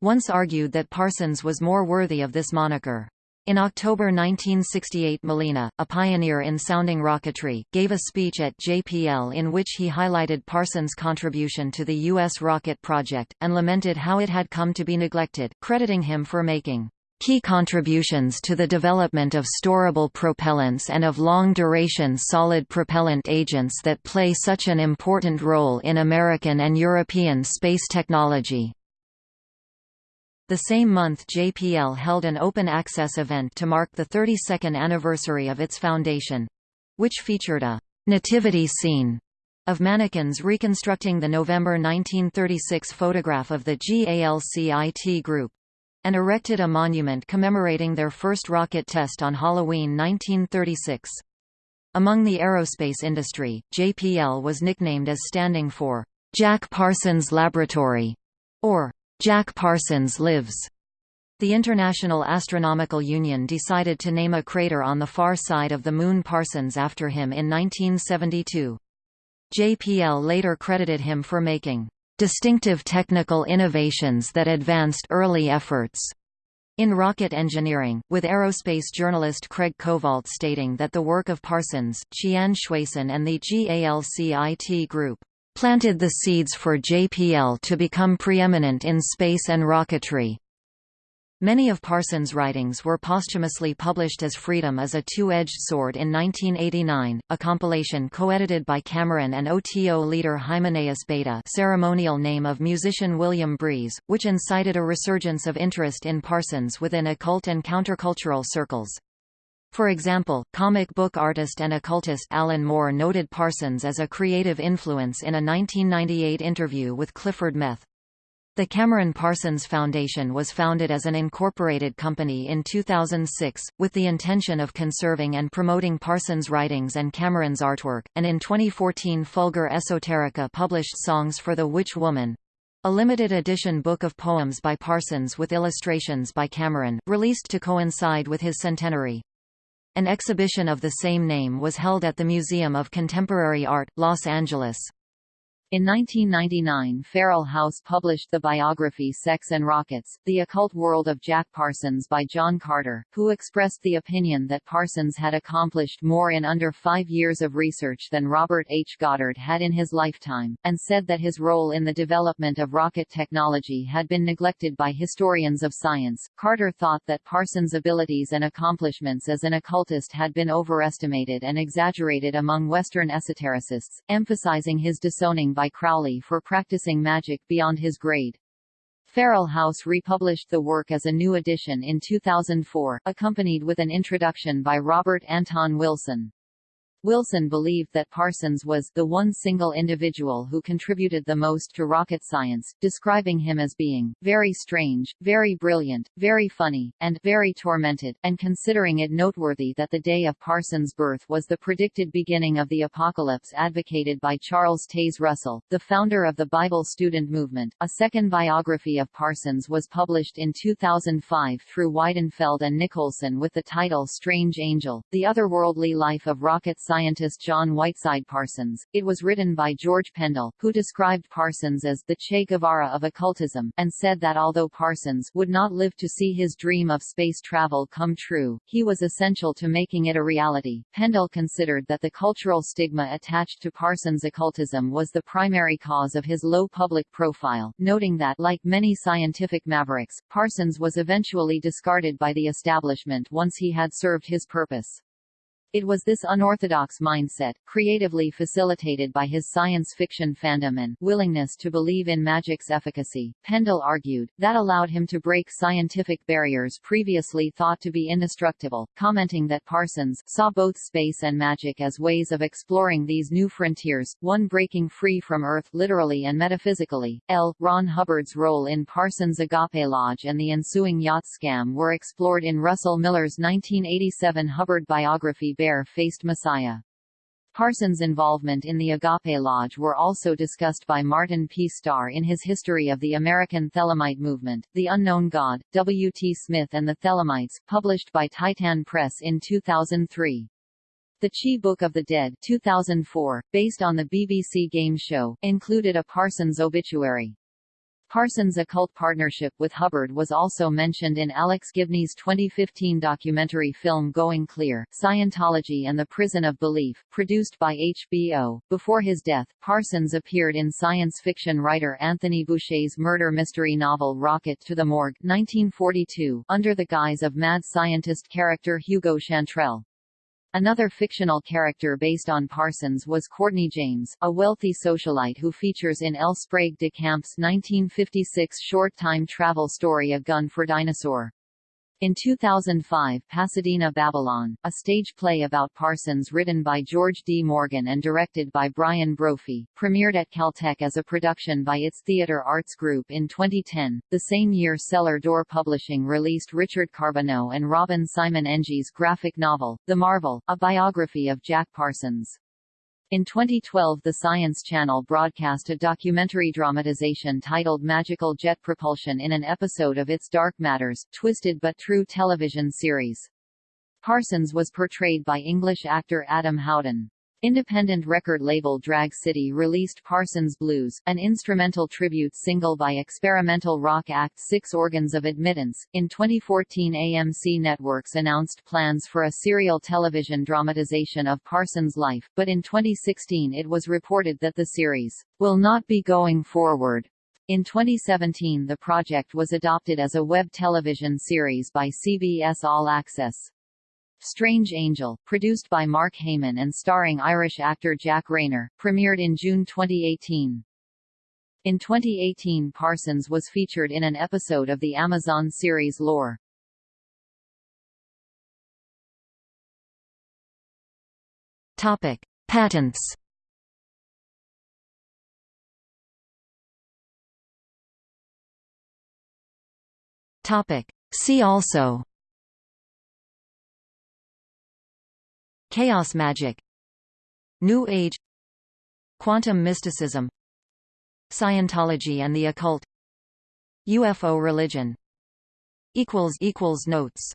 once argued that Parsons was more worthy of this moniker. In October 1968 Malina, a pioneer in sounding rocketry, gave a speech at JPL in which he highlighted Parsons' contribution to the U.S. rocket project, and lamented how it had come to be neglected, crediting him for making key contributions to the development of storable propellants and of long-duration solid propellant agents that play such an important role in American and European space technology. The same month JPL held an open-access event to mark the 32nd anniversary of its foundation—which featured a «nativity scene» of mannequins reconstructing the November 1936 photograph of the GALCIT group and erected a monument commemorating their first rocket test on Halloween 1936. Among the aerospace industry, JPL was nicknamed as standing for Jack Parsons Laboratory, or Jack Parsons lives. The International Astronomical Union decided to name a crater on the far side of the Moon Parsons after him in 1972. JPL later credited him for making distinctive technical innovations that advanced early efforts in rocket engineering, with aerospace journalist Craig Covault stating that the work of Parsons, Qian Xuesen and the GALCIT group planted the seeds for JPL to become preeminent in space and rocketry. Many of Parsons' writings were posthumously published as Freedom is a Two-Edged Sword in 1989, a compilation co-edited by Cameron and OTO leader Hymenaeus Beta ceremonial name of musician William Breeze, which incited a resurgence of interest in Parsons within occult and countercultural circles. For example, comic book artist and occultist Alan Moore noted Parsons as a creative influence in a 1998 interview with Clifford Meth. The Cameron Parsons Foundation was founded as an incorporated company in 2006, with the intention of conserving and promoting Parsons' writings and Cameron's artwork, and in 2014 Fulgur Esoterica published Songs for the Witch Woman, a limited edition book of poems by Parsons with illustrations by Cameron, released to coincide with his centenary. An exhibition of the same name was held at the Museum of Contemporary Art, Los Angeles. In 1999 Feral House published the biography Sex and Rockets, The Occult World of Jack Parsons by John Carter, who expressed the opinion that Parsons had accomplished more in under five years of research than Robert H. Goddard had in his lifetime, and said that his role in the development of rocket technology had been neglected by historians of science. Carter thought that Parsons' abilities and accomplishments as an occultist had been overestimated and exaggerated among Western esotericists, emphasizing his disowning by Crowley for practicing magic beyond his grade. Feral House republished the work as a new edition in 2004, accompanied with an introduction by Robert Anton Wilson. Wilson believed that Parsons was the one single individual who contributed the most to rocket science, describing him as being very strange, very brilliant, very funny, and very tormented, and considering it noteworthy that the day of Parsons' birth was the predicted beginning of the apocalypse advocated by Charles Taze Russell, the founder of the Bible student movement. A second biography of Parsons was published in 2005 through Weidenfeld and Nicolson with the title Strange Angel, The Otherworldly Life of Rocket scientist John Whiteside Parsons. It was written by George Pendle, who described Parsons as the Che Guevara of occultism, and said that although Parsons would not live to see his dream of space travel come true, he was essential to making it a reality. Pendle considered that the cultural stigma attached to Parsons' occultism was the primary cause of his low public profile, noting that, like many scientific mavericks, Parsons was eventually discarded by the establishment once he had served his purpose. It was this unorthodox mindset, creatively facilitated by his science fiction fandom and willingness to believe in magic's efficacy, Pendle argued, that allowed him to break scientific barriers previously thought to be indestructible, commenting that Parsons saw both space and magic as ways of exploring these new frontiers, one breaking free from Earth literally and metaphysically. L. Ron Hubbard's role in Parsons' Agape Lodge and the ensuing yacht scam were explored in Russell Miller's 1987 Hubbard biography Bare-Faced Messiah. Parsons' involvement in the Agape Lodge were also discussed by Martin P. Starr in his History of the American Thelemite Movement, The Unknown God, W. T. Smith and the Thelemites, published by Teitan Press in 2003. The Chi Book of the Dead 2004, based on the BBC game show, included a Parsons obituary. Parsons' occult partnership with Hubbard was also mentioned in Alex Gibney's 2015 documentary film Going Clear, Scientology and the Prison of Belief, produced by HBO. Before his death, Parsons appeared in science fiction writer Anthony Boucher's murder mystery novel Rocket to the Morgue 1942, under the guise of mad scientist character Hugo Chantrell. Another fictional character based on Parsons was Courtney James, a wealthy socialite who features in L. Sprague de Camp's 1956 short time travel story A Gun for Dinosaur. In 2005 Pasadena Babylon, a stage play about Parsons written by George D. Morgan and directed by Brian Brophy, premiered at Caltech as a production by its Theater Arts Group in 2010. The same year Cellar Door Publishing released Richard Carbonneau and Robin Simon Eng's graphic novel, The Marvel, a biography of Jack Parsons. In 2012 the Science Channel broadcast a documentary dramatization titled Magical Jet Propulsion in an episode of its Dark Matters, Twisted but True television series. Parsons was portrayed by English actor Adam Howden. Independent record label Drag City released Parsons Blues, an instrumental tribute single by experimental rock act Six Organs of Admittance. In 2014, AMC Networks announced plans for a serial television dramatization of Parsons' life, but in 2016 it was reported that the series will not be going forward. In 2017 the project was adopted as a web television series by CBS All Access. Strange Angel, produced by Mark Heyman and starring Irish actor Jack Reynor, premiered in June 2018. In 2018 Parsons was featured in an episode of the Amazon series Lore. Topic: Patents. Topic: See also Chaos magic New Age Quantum mysticism Scientology and the occult UFO religion Notes